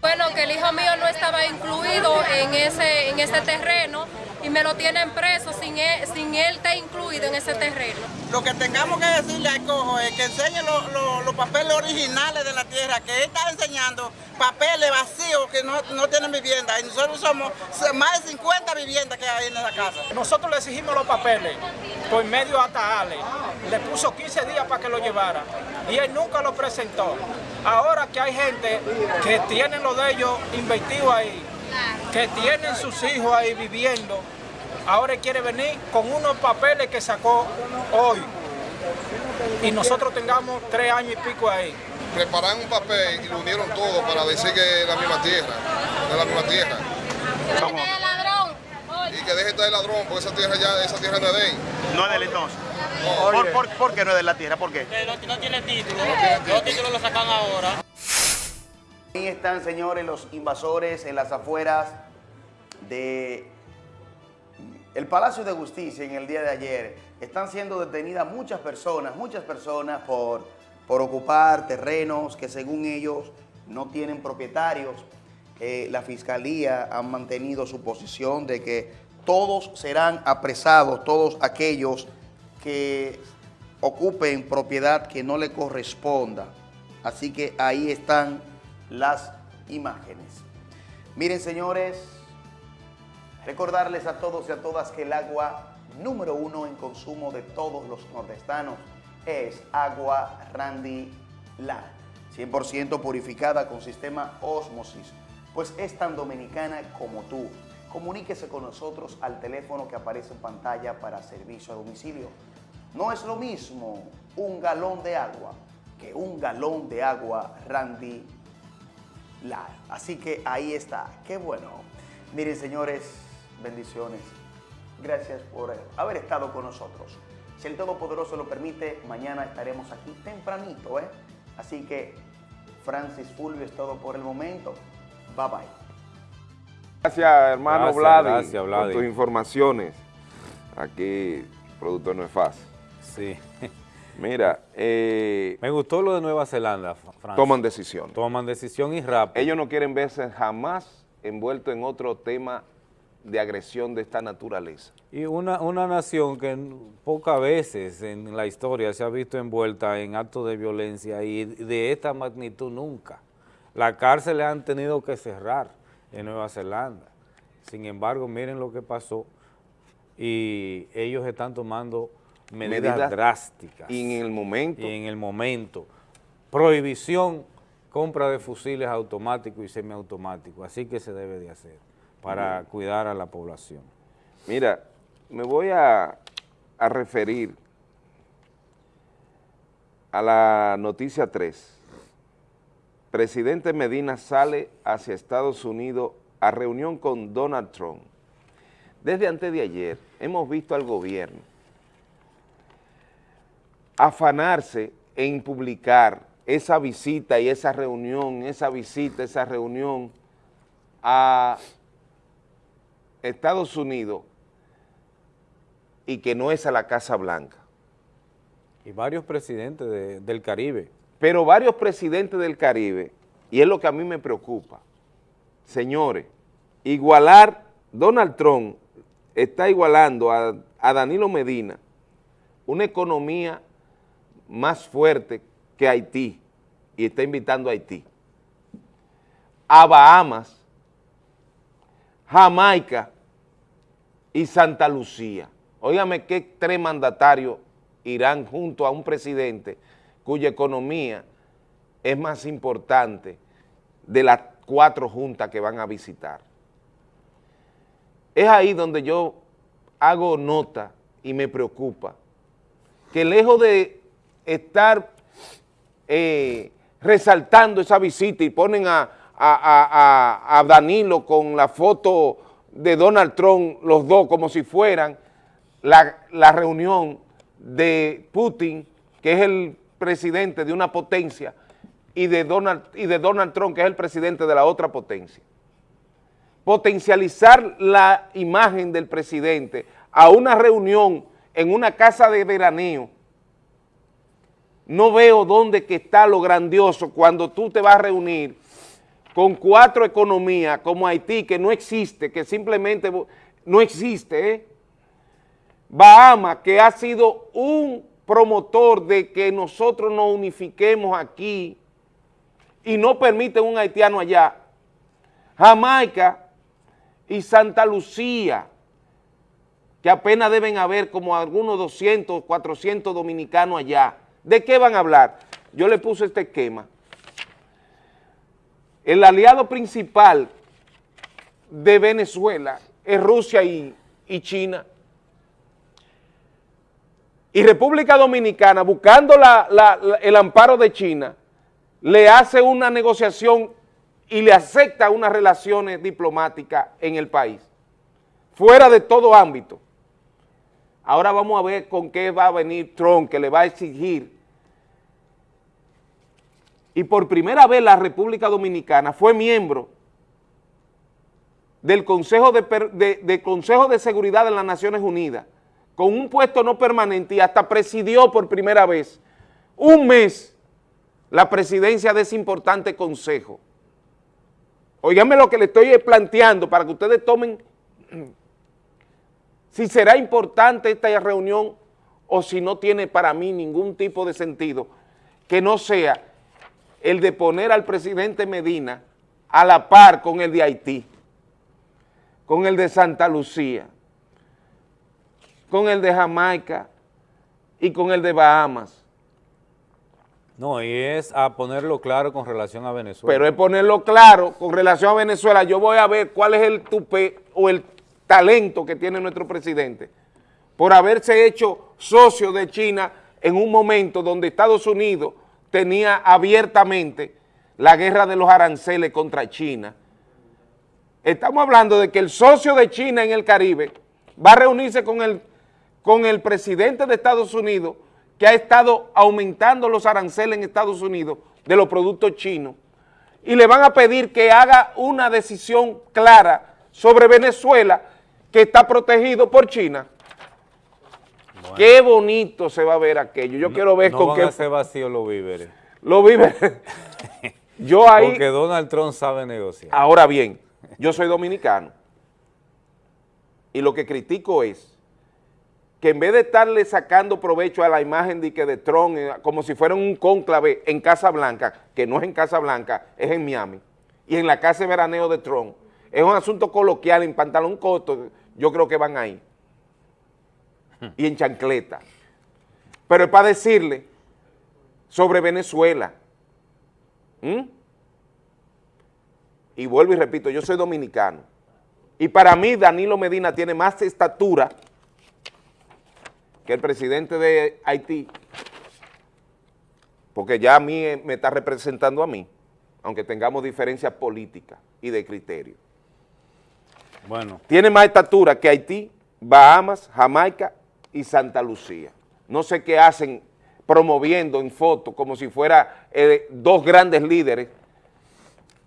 Bueno, que el hijo mío no estaba incluido en ese, en ese terreno y me lo tienen preso sin él, sin él estar incluido en ese terreno. Lo que tengamos que decirle al cojo es que enseñe lo- lo- los papeles originales de la tierra, que él está enseñando papeles vacíos que no, no tienen vivienda. Y nosotros somos más de 50 viviendas que hay en esa casa. Nosotros le exigimos los papeles por medio hasta Ale. Le puso 15 días para que lo llevara y él nunca lo presentó. Ahora que hay gente que tienen lo de ellos invertido ahí, que tienen sus hijos ahí viviendo, ahora quiere venir con unos papeles que sacó hoy y nosotros tengamos tres años y pico ahí. Preparan un papel y lo unieron todo para decir que es la misma tierra, es la misma tierra. Y que deje de estar el ladrón, porque esa tierra ya, esa tierra no es de él. No es de él entonces. No. ¿Por, por, por qué no es de la tierra? ¿Por qué? no, no tiene título. Los títulos los sacan ahora. Ahí están, señores, los invasores en las afueras de el Palacio de Justicia en el día de ayer. Están siendo detenidas muchas personas, muchas personas por, por ocupar terrenos que según ellos no tienen propietarios. Eh, la Fiscalía ha mantenido su posición de que todos serán apresados, todos aquellos que ocupen propiedad que no le corresponda. Así que ahí están las imágenes. Miren, señores, recordarles a todos y a todas que el agua número uno en consumo de todos los nordestanos es agua Randy La, 100% purificada con sistema Osmosis, pues es tan dominicana como tú. Comuníquese con nosotros al teléfono que aparece en pantalla para servicio a domicilio. No es lo mismo un galón de agua que un galón de agua Randy La. Así que ahí está, qué bueno. Miren señores, bendiciones. Gracias por haber estado con nosotros. Si el Todopoderoso lo permite, mañana estaremos aquí tempranito, ¿eh? Así que, Francis Fulvio es todo por el momento. Bye bye. Gracias, hermano Gracias, Vladi, gracias, por tus informaciones. Aquí, productor no es fácil. Sí. Mira, eh, Me gustó lo de Nueva Zelanda, Fra- Francis. toman decisiones. Toman decisión y rápido. Ellos no quieren verse jamás envueltos en otro tema de agresión de esta naturaleza. Y una, una nación que pocas veces en la historia se ha visto envuelta en actos de violencia y de esta magnitud nunca. La cárcel han tenido que cerrar en Nueva Zelanda. Sin embargo, miren lo que pasó y ellos están tomando medidas, Medidas drásticas. Y en el momento. Y en el momento. Prohibición, compra de fusiles automáticos y semiautomáticos. Así que se debe de hacer para cuidar a la población. Mira, me voy a, a referir a la noticia 3. Presidente Medina sale hacia Estados Unidos a reunión con Donald Trump. Desde antes de ayer hemos visto al gobierno afanarse en publicar esa visita y esa reunión, esa visita, esa reunión a Estados Unidos y que no es a la Casa Blanca. Y varios presidentes de- del Caribe. Pero varios presidentes del Caribe, y es lo que a mí me preocupa, señores, igualar, Donald Trump está igualando a, a Danilo Medina una economía más fuerte que Haití, y está invitando a Haití, a Bahamas, Jamaica y Santa Lucía. Óigame qué tres mandatarios irán junto a un presidente cuya economía es más importante de las cuatro juntas que van a visitar. Es ahí donde yo hago nota y me preocupa que lejos de estar eh, resaltando esa visita y ponen a, a- a- a- a Danilo con la foto de Donald Trump, los dos como si fueran la, la reunión de Putin, que es el presidente de una potencia, y de, Donald, y de Donald Trump, que es el presidente de la otra potencia. Potencializar la imagen del presidente a una reunión en una casa de veraneo, no veo dónde que está lo grandioso cuando tú te vas a reunir con cuatro economías como Haití, que no existe, que simplemente no existe, ¿eh? Bahamas, que ha sido un promotor de que nosotros nos unifiquemos aquí y no permiten un haitiano allá. Jamaica y Santa Lucía, que apenas deben haber como algunos 200, 400 dominicanos allá. ¿De qué van a hablar? Yo le puse este esquema. El aliado principal de Venezuela es Rusia y, China y República Dominicana, buscando el amparo de China, le hace una negociación y le acepta unas relaciones diplomáticas en el país, fuera de todo ámbito. Ahora vamos a ver con qué va a venir Trump, que le va a exigir. Y por primera vez la República Dominicana fue miembro del Consejo de, Seguridad de las Naciones Unidas, con un puesto no permanente y hasta presidió por primera vez un mes la presidencia de ese importante consejo. Óigame lo que le estoy planteando para que ustedes tomen si será importante esta reunión o si no tiene para mí ningún tipo de sentido, que no sea el de poner al presidente Medina a la par con el de Haití, con el de Santa Lucía, con el de Jamaica y con el de Bahamas. No, y es a ponerlo claro con relación a Venezuela. Pero es ponerlo claro con relación a Venezuela. Yo voy a ver cuál es el tupe o el talento que tiene nuestro presidente por haberse hecho socio de China en un momento donde Estados Unidos tenía abiertamente la guerra de los aranceles contra China. Estamos hablando de que el socio de China en el Caribe va a reunirse con el con el presidente de Estados Unidos que ha estado aumentando los aranceles en Estados Unidos de los productos chinos y le van a pedir que haga una decisión clara sobre Venezuela que está protegido por China. Qué bonito se va a ver aquello. Yo quiero ver no con van qué... a hacer vacío los víveres. Los víveres. yo ahí... Porque Donald Trump sabe negociar. Ahora bien, yo soy dominicano y lo que critico es que en vez de estarle sacando provecho a la imagen de, que de Trump, eh, como si fuera un cónclave en Casa Blanca, que no es en Casa Blanca, es en Miami, y en la casa de veraneo de Trump, es un asunto coloquial en pantalón corto, yo creo que van ahí, y en chancleta. Pero es para decirle sobre Venezuela. ¿Mm? Y vuelvo y repito, yo soy dominicano. Y para mí Danilo Medina tiene más estatura que el presidente de Haití, porque ya a mí eh, me está representando a mí, aunque tengamos diferencias políticas y de criterio. Bueno. Tiene más estatura que Haití, Bahamas, Jamaica y Santa Lucía. No sé qué hacen promoviendo en fotos como si fuera eh, dos grandes líderes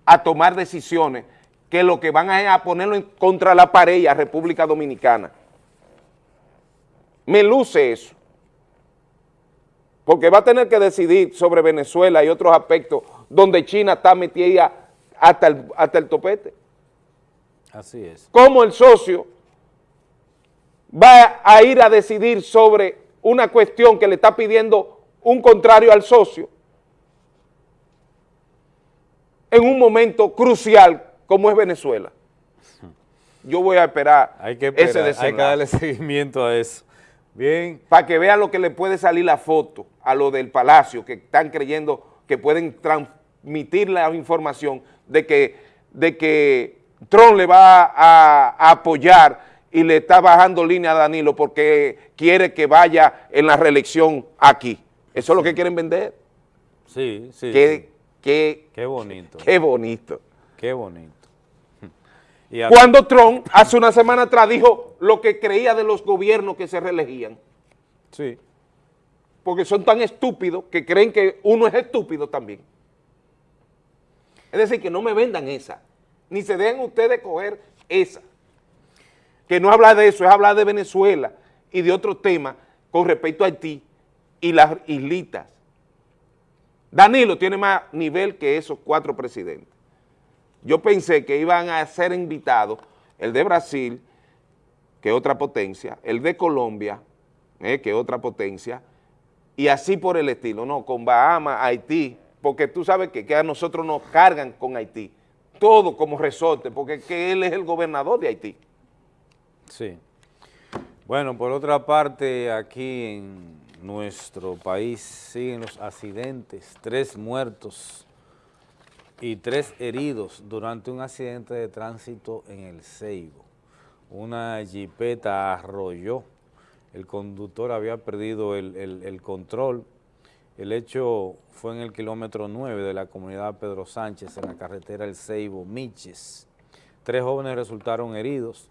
a tomar decisiones que lo que van a, a ponerlo en contra la pared a República Dominicana me luce eso. Porque va a tener que decidir sobre Venezuela y otros aspectos donde China está metida hasta el, hasta el topete. Así es. ¿Cómo el socio va a ir a decidir sobre una cuestión que le está pidiendo un contrario al socio en un momento crucial como es Venezuela? Yo voy a esperar, hay que esperar, ese desenlace. Hay que darle seguimiento a eso. Bien. Para que vean lo que le puede salir la foto a lo del Palacio, que están creyendo que pueden transmitir la información de que, de que Trump le va a, a apoyar y le está bajando línea a Danilo porque quiere que vaya en la reelección aquí. Eso es lo que quieren vender. Sí, sí. Qué, sí. Qué, qué bonito. Qué bonito. Qué bonito. Y Cuando Trump hace una semana atrás dijo lo que creía de los gobiernos que se reelegían. Sí. Porque son tan estúpidos que creen que uno es estúpido también. Es decir, que no me vendan esa, ni se dejen ustedes coger esa. Que no habla de eso, es hablar de Venezuela y de otros temas con respecto a Haití y las islitas. Danilo tiene más nivel que esos cuatro presidentes. Yo pensé que iban a ser invitados el de Brasil, que es otra potencia, el de Colombia, eh, que es otra potencia, y así por el estilo, no, con Bahamas, Haití, porque tú sabes que, que a nosotros nos cargan con Haití, todo como resorte, porque que él es el gobernador de Haití. Sí. Bueno, por otra parte, aquí en nuestro país siguen los accidentes, tres muertos y tres heridos durante un accidente de tránsito en el Ceibo. Una jipeta arrolló, el conductor había perdido el, el- control. El hecho fue en el kilómetro 9 de la comunidad Pedro Sánchez, en la carretera El Ceibo, Miches. Tres jóvenes resultaron heridos,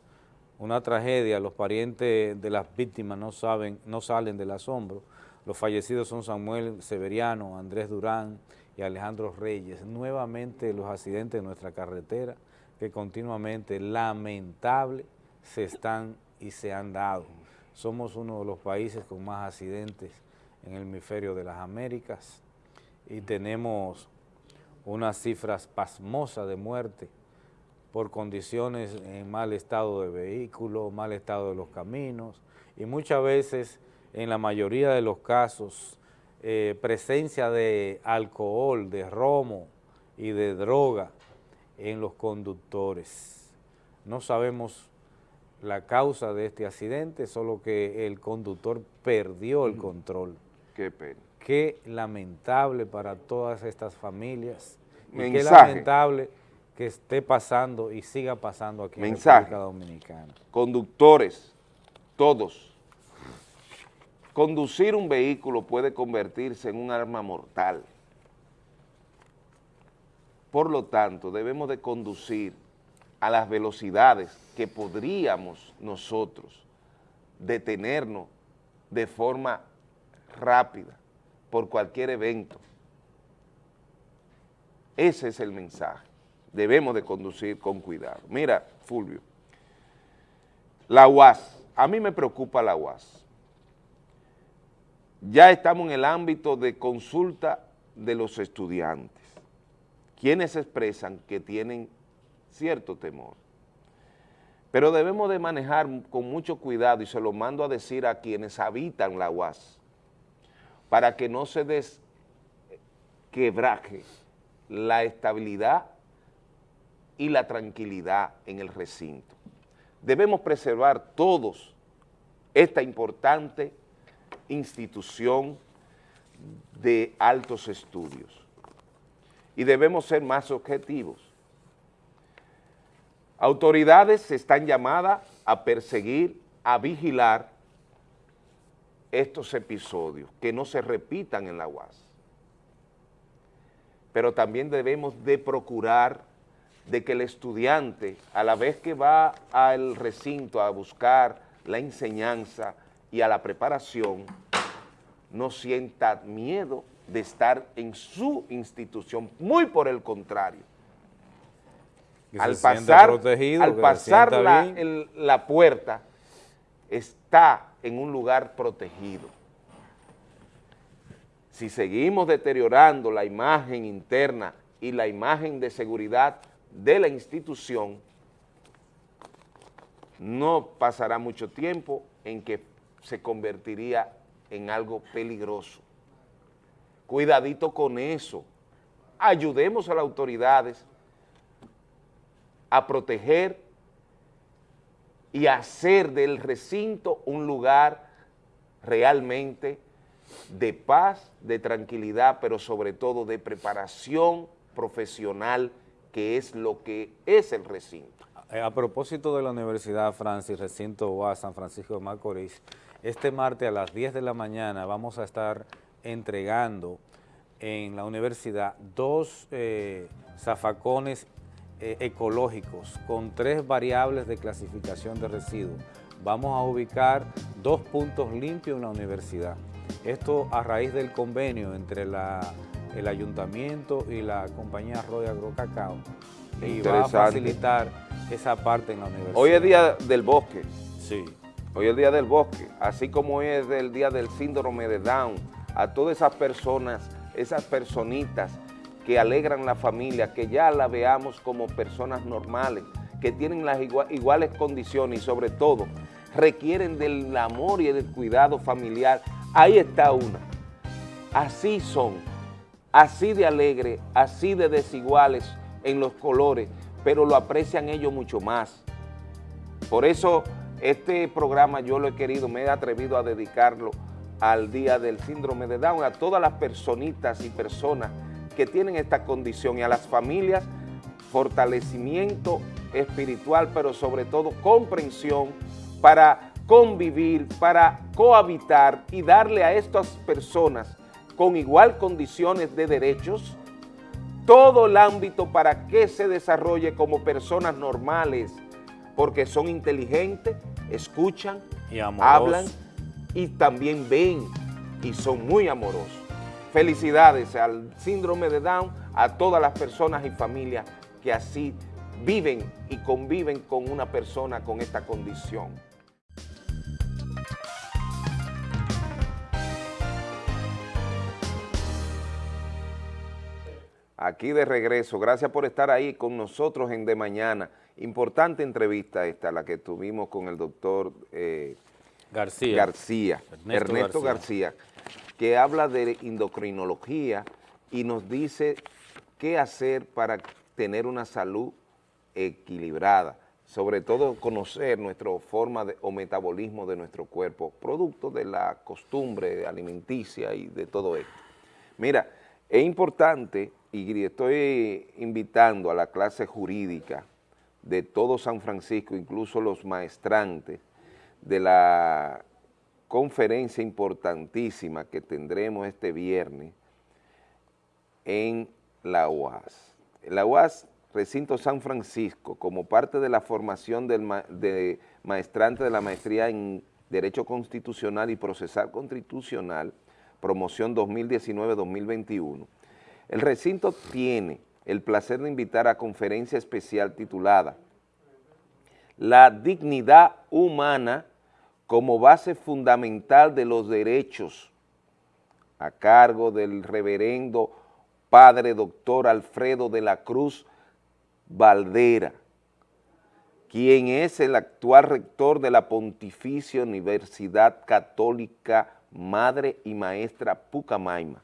una tragedia, los parientes de las víctimas no saben, no salen del asombro. Los fallecidos son Samuel Severiano, Andrés Durán y Alejandro Reyes. Nuevamente los accidentes en nuestra carretera que continuamente, lamentable, se están y se han dado. Somos uno de los países con más accidentes en el hemisferio de las Américas y tenemos unas cifras pasmosas de muerte por condiciones en mal estado de vehículo, mal estado de los caminos y muchas veces, en la mayoría de los casos, eh, presencia de alcohol, de romo y de droga en los conductores. No sabemos la causa de este accidente, solo que el conductor perdió el control. Qué pena. Qué lamentable para todas estas familias y qué Mensaje. lamentable que esté pasando y siga pasando aquí en Mensaje. República Dominicana. Conductores, todos. Conducir un vehículo puede convertirse en un arma mortal. Por lo tanto, debemos de conducir a las velocidades que podríamos nosotros detenernos de forma rápida por cualquier evento. Ese es el mensaje. Debemos de conducir con cuidado. Mira, Fulvio, la UAS, a mí me preocupa la UAS. Ya estamos en el ámbito de consulta de los estudiantes, quienes expresan que tienen cierto temor. Pero debemos de manejar con mucho cuidado y se lo mando a decir a quienes habitan la UAS, para que no se desquebraje la estabilidad y la tranquilidad en el recinto. Debemos preservar todos esta importante institución de altos estudios y debemos ser más objetivos. Autoridades están llamadas a perseguir, a vigilar estos episodios, que no se repitan en la UAS. Pero también debemos de procurar de que el estudiante, a la vez que va al recinto a buscar la enseñanza y a la preparación, no sienta miedo de estar en su institución, muy por el contrario. Que al pasar, al pasar la, el- la puerta, está en un lugar protegido. Si seguimos deteriorando la imagen interna y la imagen de seguridad de la institución, no pasará mucho tiempo en que se convertiría en algo peligroso. Cuidadito con eso. Ayudemos a las autoridades a proteger y hacer del recinto un lugar realmente de paz, de tranquilidad, pero sobre todo de preparación profesional, que es lo que es el recinto. Eh, A propósito de la Universidad Francis, recinto UAS San Francisco de Macorís, este martes a las 10 de la mañana vamos a estar entregando en la universidad dos eh, zafacones eh, ecológicos con tres variables de clasificación de residuos vamos a ubicar dos puntos limpios en la universidad. Esto a raíz del convenio entre la, el ayuntamiento y la compañía Arroyo Agrocacao y va a facilitar esa parte en la universidad. Hoy es Día del Bosque. Sí. Hoy es Día del Bosque, así como hoy es el Día del Síndrome de Down. A todas esas personas, esas personitas que alegran la familia, que ya la veamos como personas normales, que tienen las igua- iguales condiciones y sobre todo requieren del amor y del cuidado familiar. Ahí está una. Así son, así de alegre, así de desiguales en los colores, pero lo aprecian ellos mucho más. Por eso este programa yo lo he querido, me he atrevido a dedicarlo al Día del Síndrome de Down, a todas las personitas y personas que tienen esta condición y a las familias, fortalecimiento espiritual, pero sobre todo comprensión para convivir, para cohabitar y darle a estas personas con igual condiciones de derechos todo el ámbito para que se desarrolle como personas normales, porque son inteligentes, escuchan, Y hablan y también ven y son muy amorosos. Felicidades al síndrome de Down, a todas las personas y familias que así viven y conviven con una persona con esta condición. Aquí de regreso, gracias por estar ahí con nosotros en De Mañana. Importante entrevista esta, la que tuvimos con el doctor eh, García. García, Ernesto Ernesto, García. que habla de endocrinología y nos dice qué hacer para tener una salud equilibrada, sobre todo conocer nuestra forma de, o metabolismo de nuestro cuerpo, producto de la costumbre alimenticia y de todo esto. Mira, es importante y estoy invitando a la clase jurídica de todo San Francisco, incluso los maestrantes, de la conferencia importantísima que tendremos este viernes en la UAS. La UAS, Recinto San Francisco, como parte de la formación de maestrante de la maestría en Derecho Constitucional y Procesal Constitucional, promoción 2019-2021, el recinto tiene el placer de invitar a conferencia especial titulada La dignidad humana como base fundamental de los derechos, a cargo del reverendo padre doctor Alfredo de la Cruz Valdera, quien es el actual rector de la Pontificia Universidad Católica Madre y Maestra Pucamaima,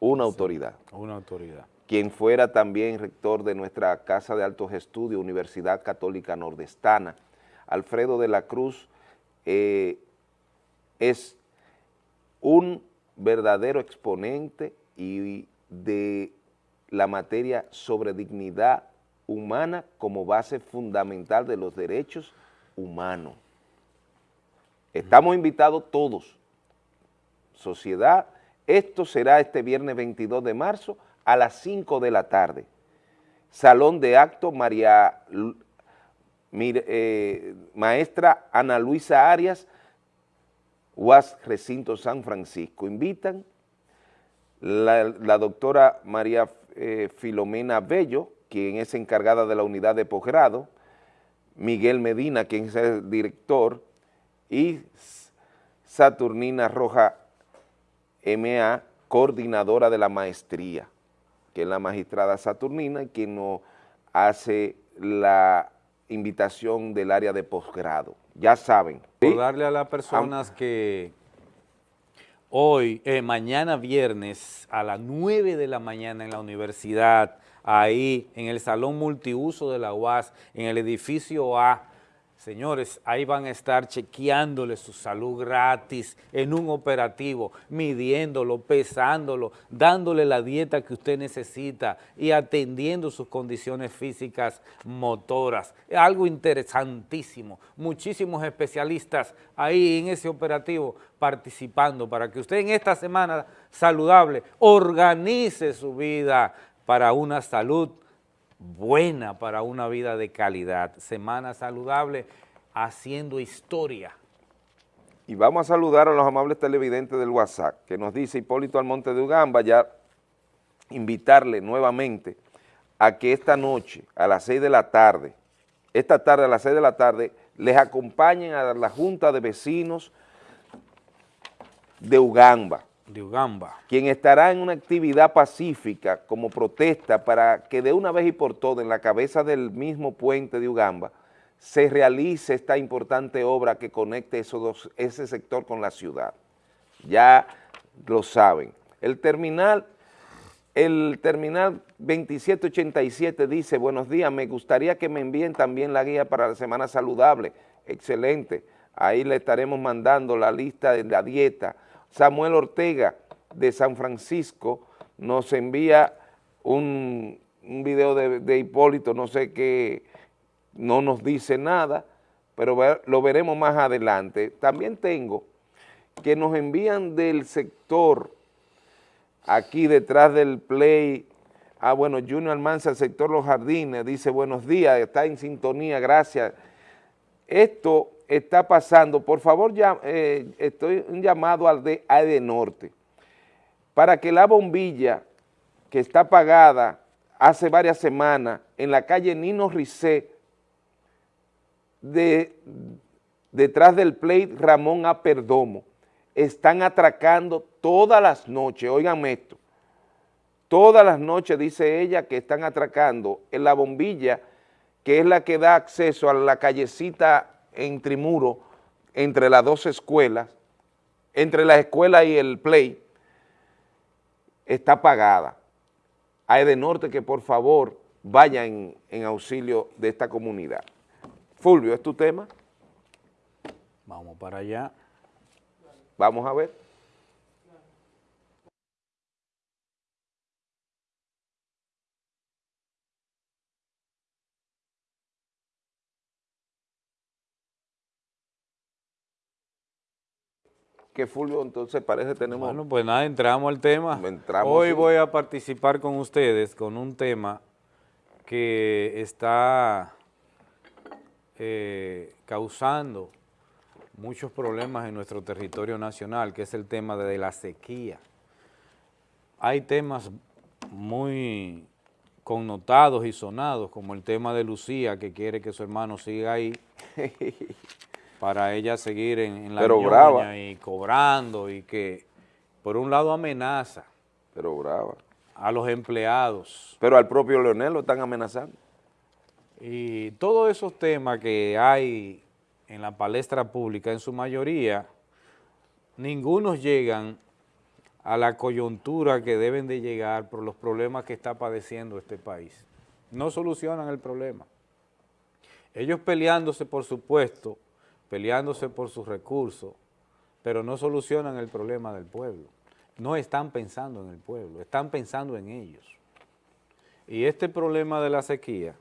una autoridad Una autoridad. quien fuera también rector de nuestra Casa de Altos Estudios, Universidad Católica Nordestana. Alfredo de la Cruz eh, es un verdadero exponente y de la materia sobre dignidad humana como base fundamental de los derechos humanos. Estamos invitados todos, sociedad, esto será este viernes 22 de marzo a las 5 de la tarde. Salón de acto María, eh, maestra Ana Luisa Arias, UAS Recinto San Francisco. Invitan la, la doctora María eh, Filomena Bello, quien es encargada de la unidad de posgrado, Miguel Medina, quien es el director, y Saturnina Roja MA, coordinadora de la maestría, que es la magistrada Saturnina y quien nos hace la invitación del área de posgrado. Ya saben. ¿sí? Recordarle a las personas que hoy, eh, mañana viernes a las 9 de la mañana en la universidad, ahí en el salón multiuso de la UAS, en el edificio A, señores, ahí van a estar chequeándole su salud gratis en un operativo, midiéndolo, pesándolo, dándole la dieta que usted necesita y atendiendo sus condiciones físicas motoras. Algo interesantísimo. Muchísimos especialistas ahí en ese operativo participando para que usted en esta semana saludable organice su vida para una salud buena para una vida de calidad. Semana saludable haciendo historia. Y vamos a saludar a los amables televidentes del WhatsApp, que nos dice Hipólito Almonte de Ugamba, ya invitarle nuevamente a que esta noche, a las 6 de la tarde, esta tarde a las 6 de la tarde, les acompañen a la Junta de Vecinos de Ugamba. De Ugamba. Quien estará en una actividad pacífica como protesta para que de una vez y por todas en la cabeza del mismo puente de Ugamba se realice esta importante obra que conecte esos ese sector con la ciudad. Ya lo saben. El terminal, el terminal 2787 dice, buenos días, me gustaría que me envíen también la guía para la Semana Saludable. Excelente. Ahí le estaremos mandando la lista de la dieta. Samuel Ortega de San Francisco nos envía un, video de, Hipólito, no sé qué, no nos dice nada, pero lo veremos más adelante. También tengo que nos envían del sector, aquí detrás del play, ah bueno, Junior Almanza, sector Los Jardines, dice buenos días, está en sintonía, gracias. Esto está pasando, por favor, ya, eh, estoy un llamado al de AEDE Norte, para que la bombilla que está apagada hace varias semanas en la calle Nino Ricé, de, detrás del plate Ramón A. Perdomo, están atracando todas las noches, oiganme esto, todas las noches dice ella que están atracando en la bombilla, que es la que da acceso a la callecita en Trimuro, entre las dos escuelas, entre la escuela y el play, está apagada. Hay de norte que por favor vaya en, en auxilio de esta comunidad. Fulvio, ¿es tu tema? Vamos para allá. Vamos a ver. Que Fulvio, entonces parece tenemos... Bueno, pues nada, entramos al tema. Entramos, Hoy voy a participar con ustedes con un tema que está eh, causando muchos problemas en nuestro territorio nacional, que es el tema de la sequía. Hay temas muy connotados y sonados, como el tema de Lucía, que quiere que su hermano siga ahí, para ella seguir en, en la Pero brava. y cobrando, y que por un lado amenaza Pero brava. a los empleados, Pero al propio Leonel lo están amenazando. y todos esos temas que hay en la palestra pública, en su mayoría, ninguno llegan a la coyuntura que deben de llegar por los problemas que está padeciendo este país. No solucionan el problema. Ellos peleándose por su puesto, peleándose por sus recursos, pero no solucionan el problema del pueblo. No están pensando en el pueblo, están pensando en ellos. Y este problema de la sequía,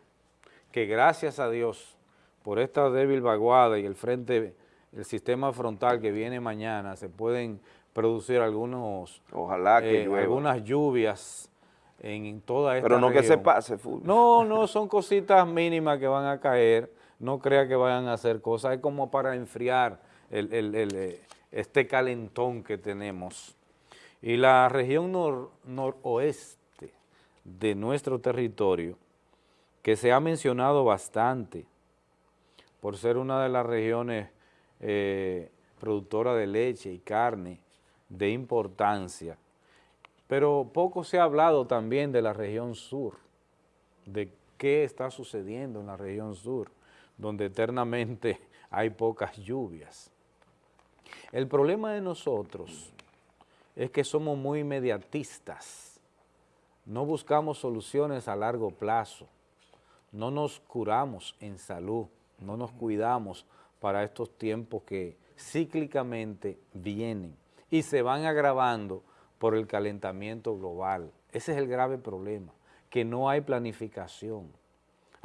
que gracias a Dios, por esta débil vaguada y el frente, el sistema frontal que viene mañana, se pueden producir algunos, Ojalá que eh, algunas lluvias en toda esta Pero no que se pase, Fulvio. No, no, son cositas mínimas que van a caer, no crea que vayan a hacer cosas, es como para enfriar eh, este calentón que tenemos. Y la región nor- noroeste de nuestro territorio, que se ha mencionado bastante por ser una de las regiones eh, productoras de leche y carne de importancia, pero poco se ha hablado también de la región sur, de qué está sucediendo en la región sur, donde eternamente hay pocas lluvias. El problema de nosotros es que somos muy inmediatistas, no buscamos soluciones a largo plazo, no nos curamos en salud, no nos cuidamos para estos tiempos que cíclicamente vienen y se van agravando por el calentamiento global. Ese es el grave problema, que no hay planificación.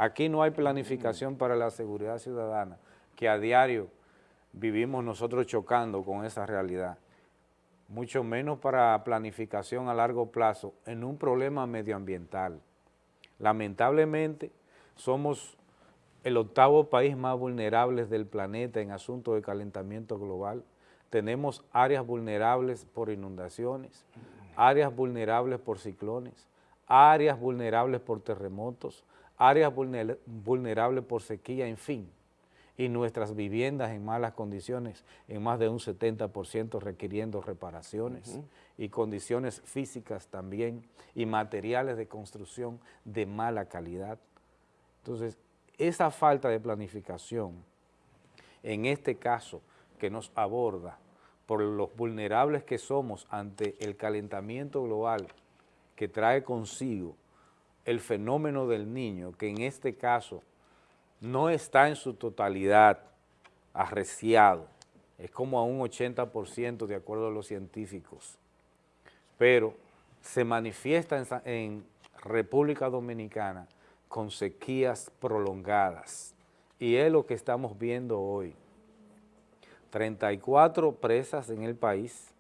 Aquí no hay planificación para la seguridad ciudadana, que a diario vivimos nosotros chocando con esa realidad, mucho menos para planificación a largo plazo en un problema medioambiental. Lamentablemente somos el octavo país más vulnerable del planeta en asuntos de calentamiento global. Tenemos áreas vulnerables por inundaciones, áreas vulnerables por ciclones, áreas vulnerables por terremotos, áreas vulnerables por sequía, en fin. Y nuestras viviendas en malas condiciones, en más de un 70% requiriendo reparaciones y condiciones físicas también y materiales de construcción de mala calidad. Entonces, esa falta de planificación, en este caso que nos aborda por los vulnerables que somos ante el calentamiento global que trae consigo el fenómeno del niño, que en este caso no está en su totalidad arreciado, es como a un 80% de acuerdo a los científicos, pero se manifiesta en, en República Dominicana con sequías prolongadas. Y es lo que estamos viendo hoy. 34 presas en el país,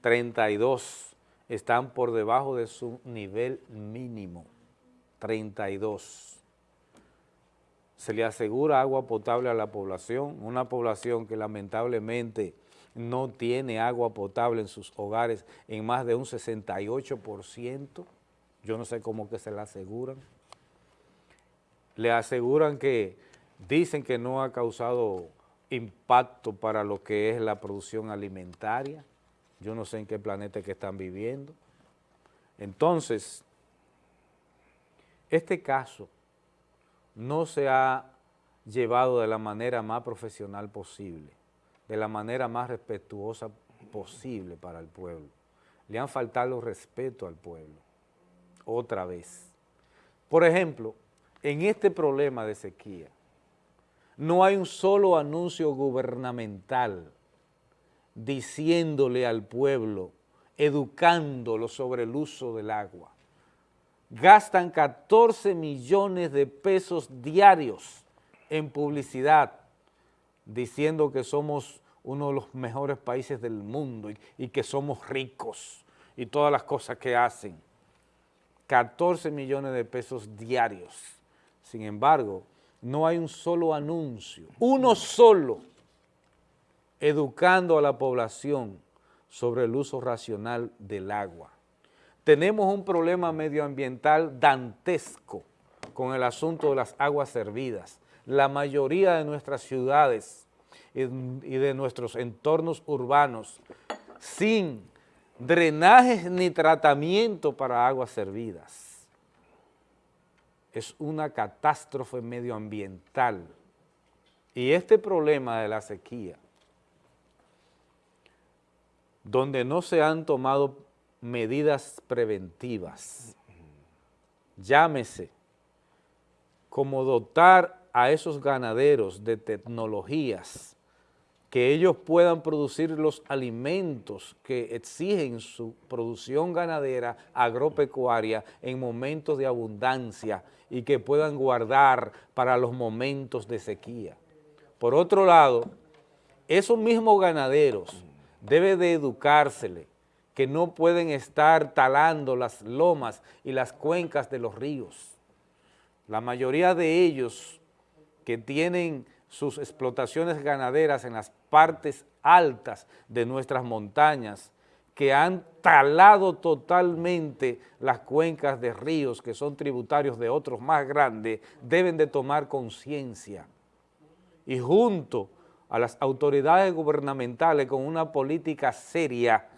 32 están por debajo de su nivel mínimo, 32. Se le asegura agua potable a la población, una población que lamentablemente no tiene agua potable en sus hogares en más de un 68%, yo no sé cómo que se la aseguran le aseguran que dicen que no ha causado impacto para lo que es la producción alimentaria. Yo no sé en qué planeta que están viviendo. Entonces, este caso no se ha llevado de la manera más profesional posible, de la manera más respetuosa posible para el pueblo. Le han faltado respeto al pueblo, otra vez. Por ejemplo, en este problema de sequía, no hay un solo anuncio gubernamental diciéndole al pueblo, educándolo sobre el uso del agua. Gastan 14 millones de pesos diarios en publicidad, diciendo que somos uno de los mejores países del mundo y, y que somos ricos y todas las cosas que hacen. 14 millones de pesos diarios sin embargo, no hay un solo anuncio, uno solo, educando a la población sobre el uso racional del agua. Tenemos un problema medioambiental dantesco con el asunto de las aguas servidas. La mayoría de nuestras ciudades y de nuestros entornos urbanos sin drenajes ni tratamiento para aguas servidas es una catástrofe medioambiental. Y este problema de la sequía, donde no se han tomado medidas preventivas, llámese como dotar a esos ganaderos de tecnologías que ellos puedan producir los alimentos que exigen su producción ganadera agropecuaria en momentos de abundancia y que puedan guardar para los momentos de sequía. Por otro lado, esos mismos ganaderos deben de educársele que no pueden estar talando las lomas y las cuencas de los ríos. La mayoría de ellos que tienen sus explotaciones ganaderas en las partes altas de nuestras montañas, que han talado totalmente las cuencas de ríos que son tributarios de otros más grandes, deben de tomar conciencia y junto a las autoridades gubernamentales con una política seria,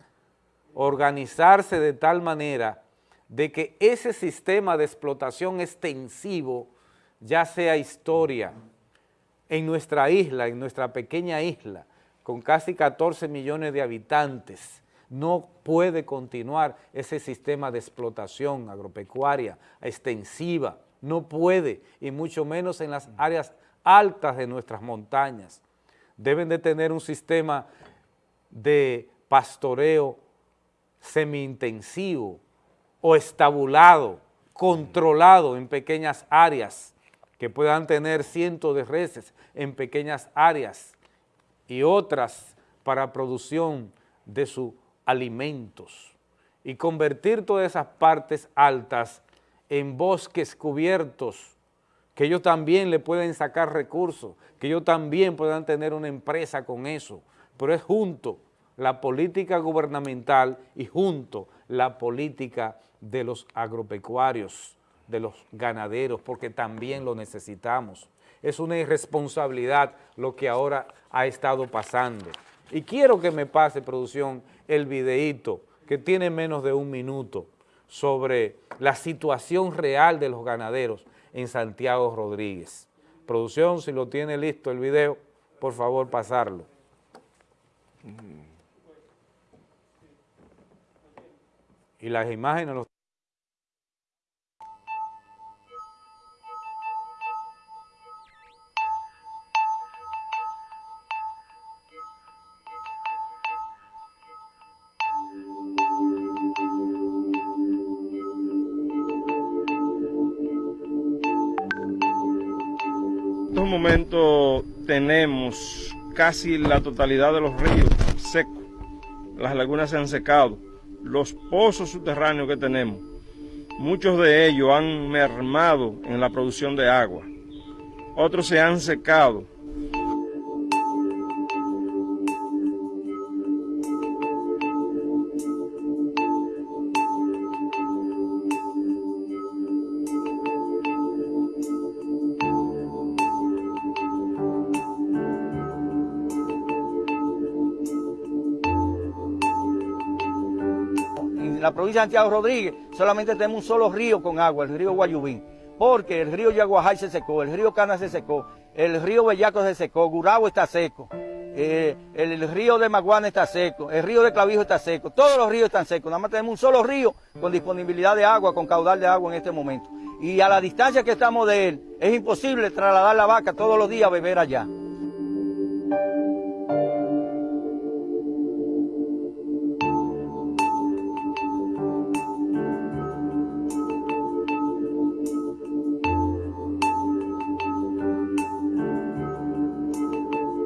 organizarse de tal manera de que ese sistema de explotación extensivo ya sea historia, en nuestra isla, en nuestra pequeña isla, con casi 14 millones de habitantes, no puede continuar ese sistema de explotación agropecuaria extensiva, no puede, y mucho menos en las áreas altas de nuestras montañas. Deben de tener un sistema de pastoreo semi-intensivo o estabulado, controlado en pequeñas áreas, que puedan tener cientos de reses en pequeñas áreas y otras para producción de sus alimentos. Y convertir todas esas partes altas en bosques cubiertos que ellos también le pueden sacar recursos, que ellos también puedan tener una empresa con eso, pero es junto la política gubernamental y junto la política de los agropecuarios, de los ganaderos, porque también lo necesitamos. Es una irresponsabilidad lo que ahora ha estado pasando. Y quiero que me pase, producción, el videíto que tiene menos de un minuto sobre la situación real de los ganaderos en Santiago Rodríguez. Producción, si lo tiene listo el video, por favor pasarlo. Y las imágenes los estos momentos tenemos casi la totalidad de los ríos secos. Las lagunas se han secado. Los pozos subterráneos que tenemos, muchos de ellos han mermado en la producción de agua. Otros se han secado. Provincia de Santiago Rodríguez solamente tenemos un solo río con agua, el río Guayubín, porque el río Yaguajay se secó, el río Cana se secó, el río Bellaco se secó, Gurabo está seco, eh, el, el río de Maguana está seco, el río de Clavijo está seco, todos los ríos están secos, nada más tenemos un solo río con disponibilidad de agua, con caudal de agua en este momento. Y a la distancia que estamos de él, es imposible trasladar la vaca todos los días a beber allá.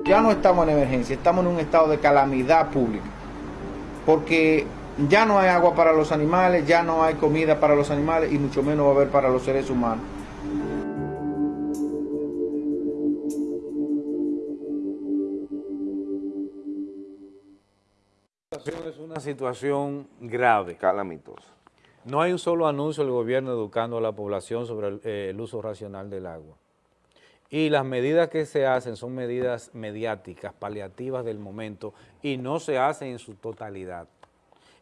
Ya no estamos en emergencia, estamos en un estado de calamidad pública, porque ya no hay agua para los animales, ya no hay comida para los animales y mucho menos va a haber para los seres humanos. Es una situación grave. Calamitosa. No hay un solo anuncio del gobierno educando a la población sobre el, eh, el uso racional del agua. Y las medidas que se hacen son medidas mediáticas, paliativas del momento, y no se hacen en su totalidad.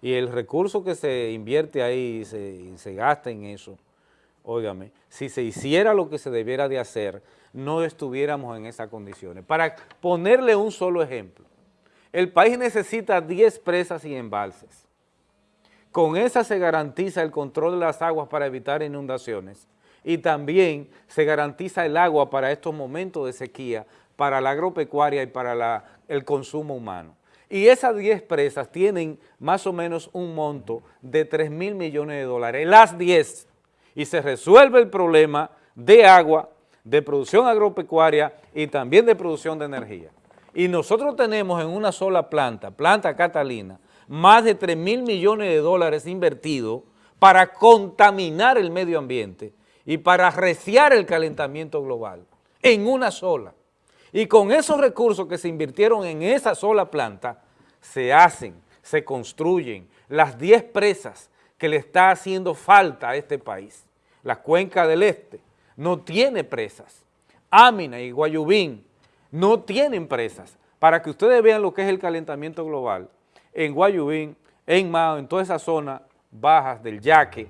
Y el recurso que se invierte ahí y se, se gasta en eso, óigame, si se hiciera lo que se debiera de hacer, no estuviéramos en esas condiciones. Para ponerle un solo ejemplo, el país necesita 10 presas y embalses. Con esa se garantiza el control de las aguas para evitar inundaciones y también se garantiza el agua para estos momentos de sequía, para la agropecuaria y para el consumo humano. Y esas 10 presas tienen más o menos un monto de 3 mil millones de dólares, las 10, y se resuelve el problema de agua, de producción agropecuaria y también de producción de energía. Y nosotros tenemos en una sola planta, planta Catalina, más de 3 mil millones de dólares invertidos para contaminar el medio ambiente y para arreciar el calentamiento global, en una sola. Y con esos recursos que se invirtieron en esa sola planta, se hacen, se construyen las 10 presas que le está haciendo falta a este país. La cuenca del este no tiene presas. Amina y Guayubín no tienen presas. Para que ustedes vean lo que es el calentamiento global, en Guayubín, en Mao, en toda esa zona bajas del Yaque,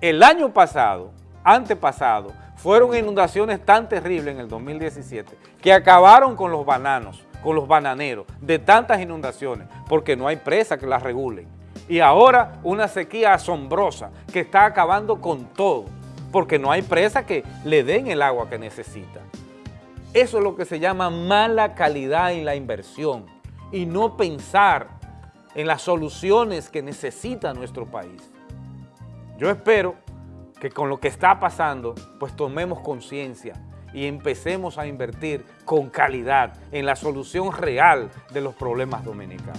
el año pasado, antepasado, fueron inundaciones tan terribles en el 2017 que acabaron con los bananos, con los bananeros, de tantas inundaciones, porque no hay presa que las regulen. Y ahora una sequía asombrosa que está acabando con todo, porque no hay presa que le den el agua que necesita. Eso es lo que se llama mala calidad en la inversión y no pensar en las soluciones que necesita nuestro país. Yo espero que con lo que está pasando, pues tomemos conciencia y empecemos a invertir con calidad en la solución real de los problemas dominicanos.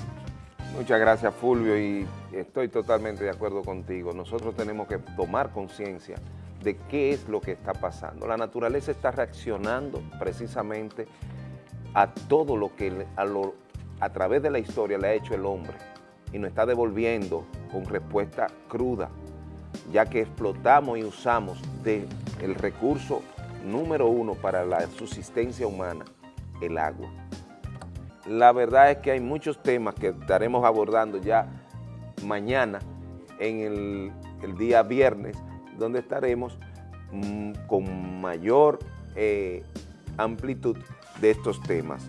Muchas gracias Fulvio y estoy totalmente de acuerdo contigo. Nosotros tenemos que tomar conciencia de qué es lo que está pasando. La naturaleza está reaccionando precisamente a todo lo que a, través de la historia le ha hecho el hombre y nos está devolviendo con respuesta cruda, ya que explotamos y usamos de el recurso número uno para la subsistencia humana, el agua. La verdad es que hay muchos temas que estaremos abordando ya mañana en el, día viernes, donde estaremos mm, con mayor eh, amplitud de estos temas.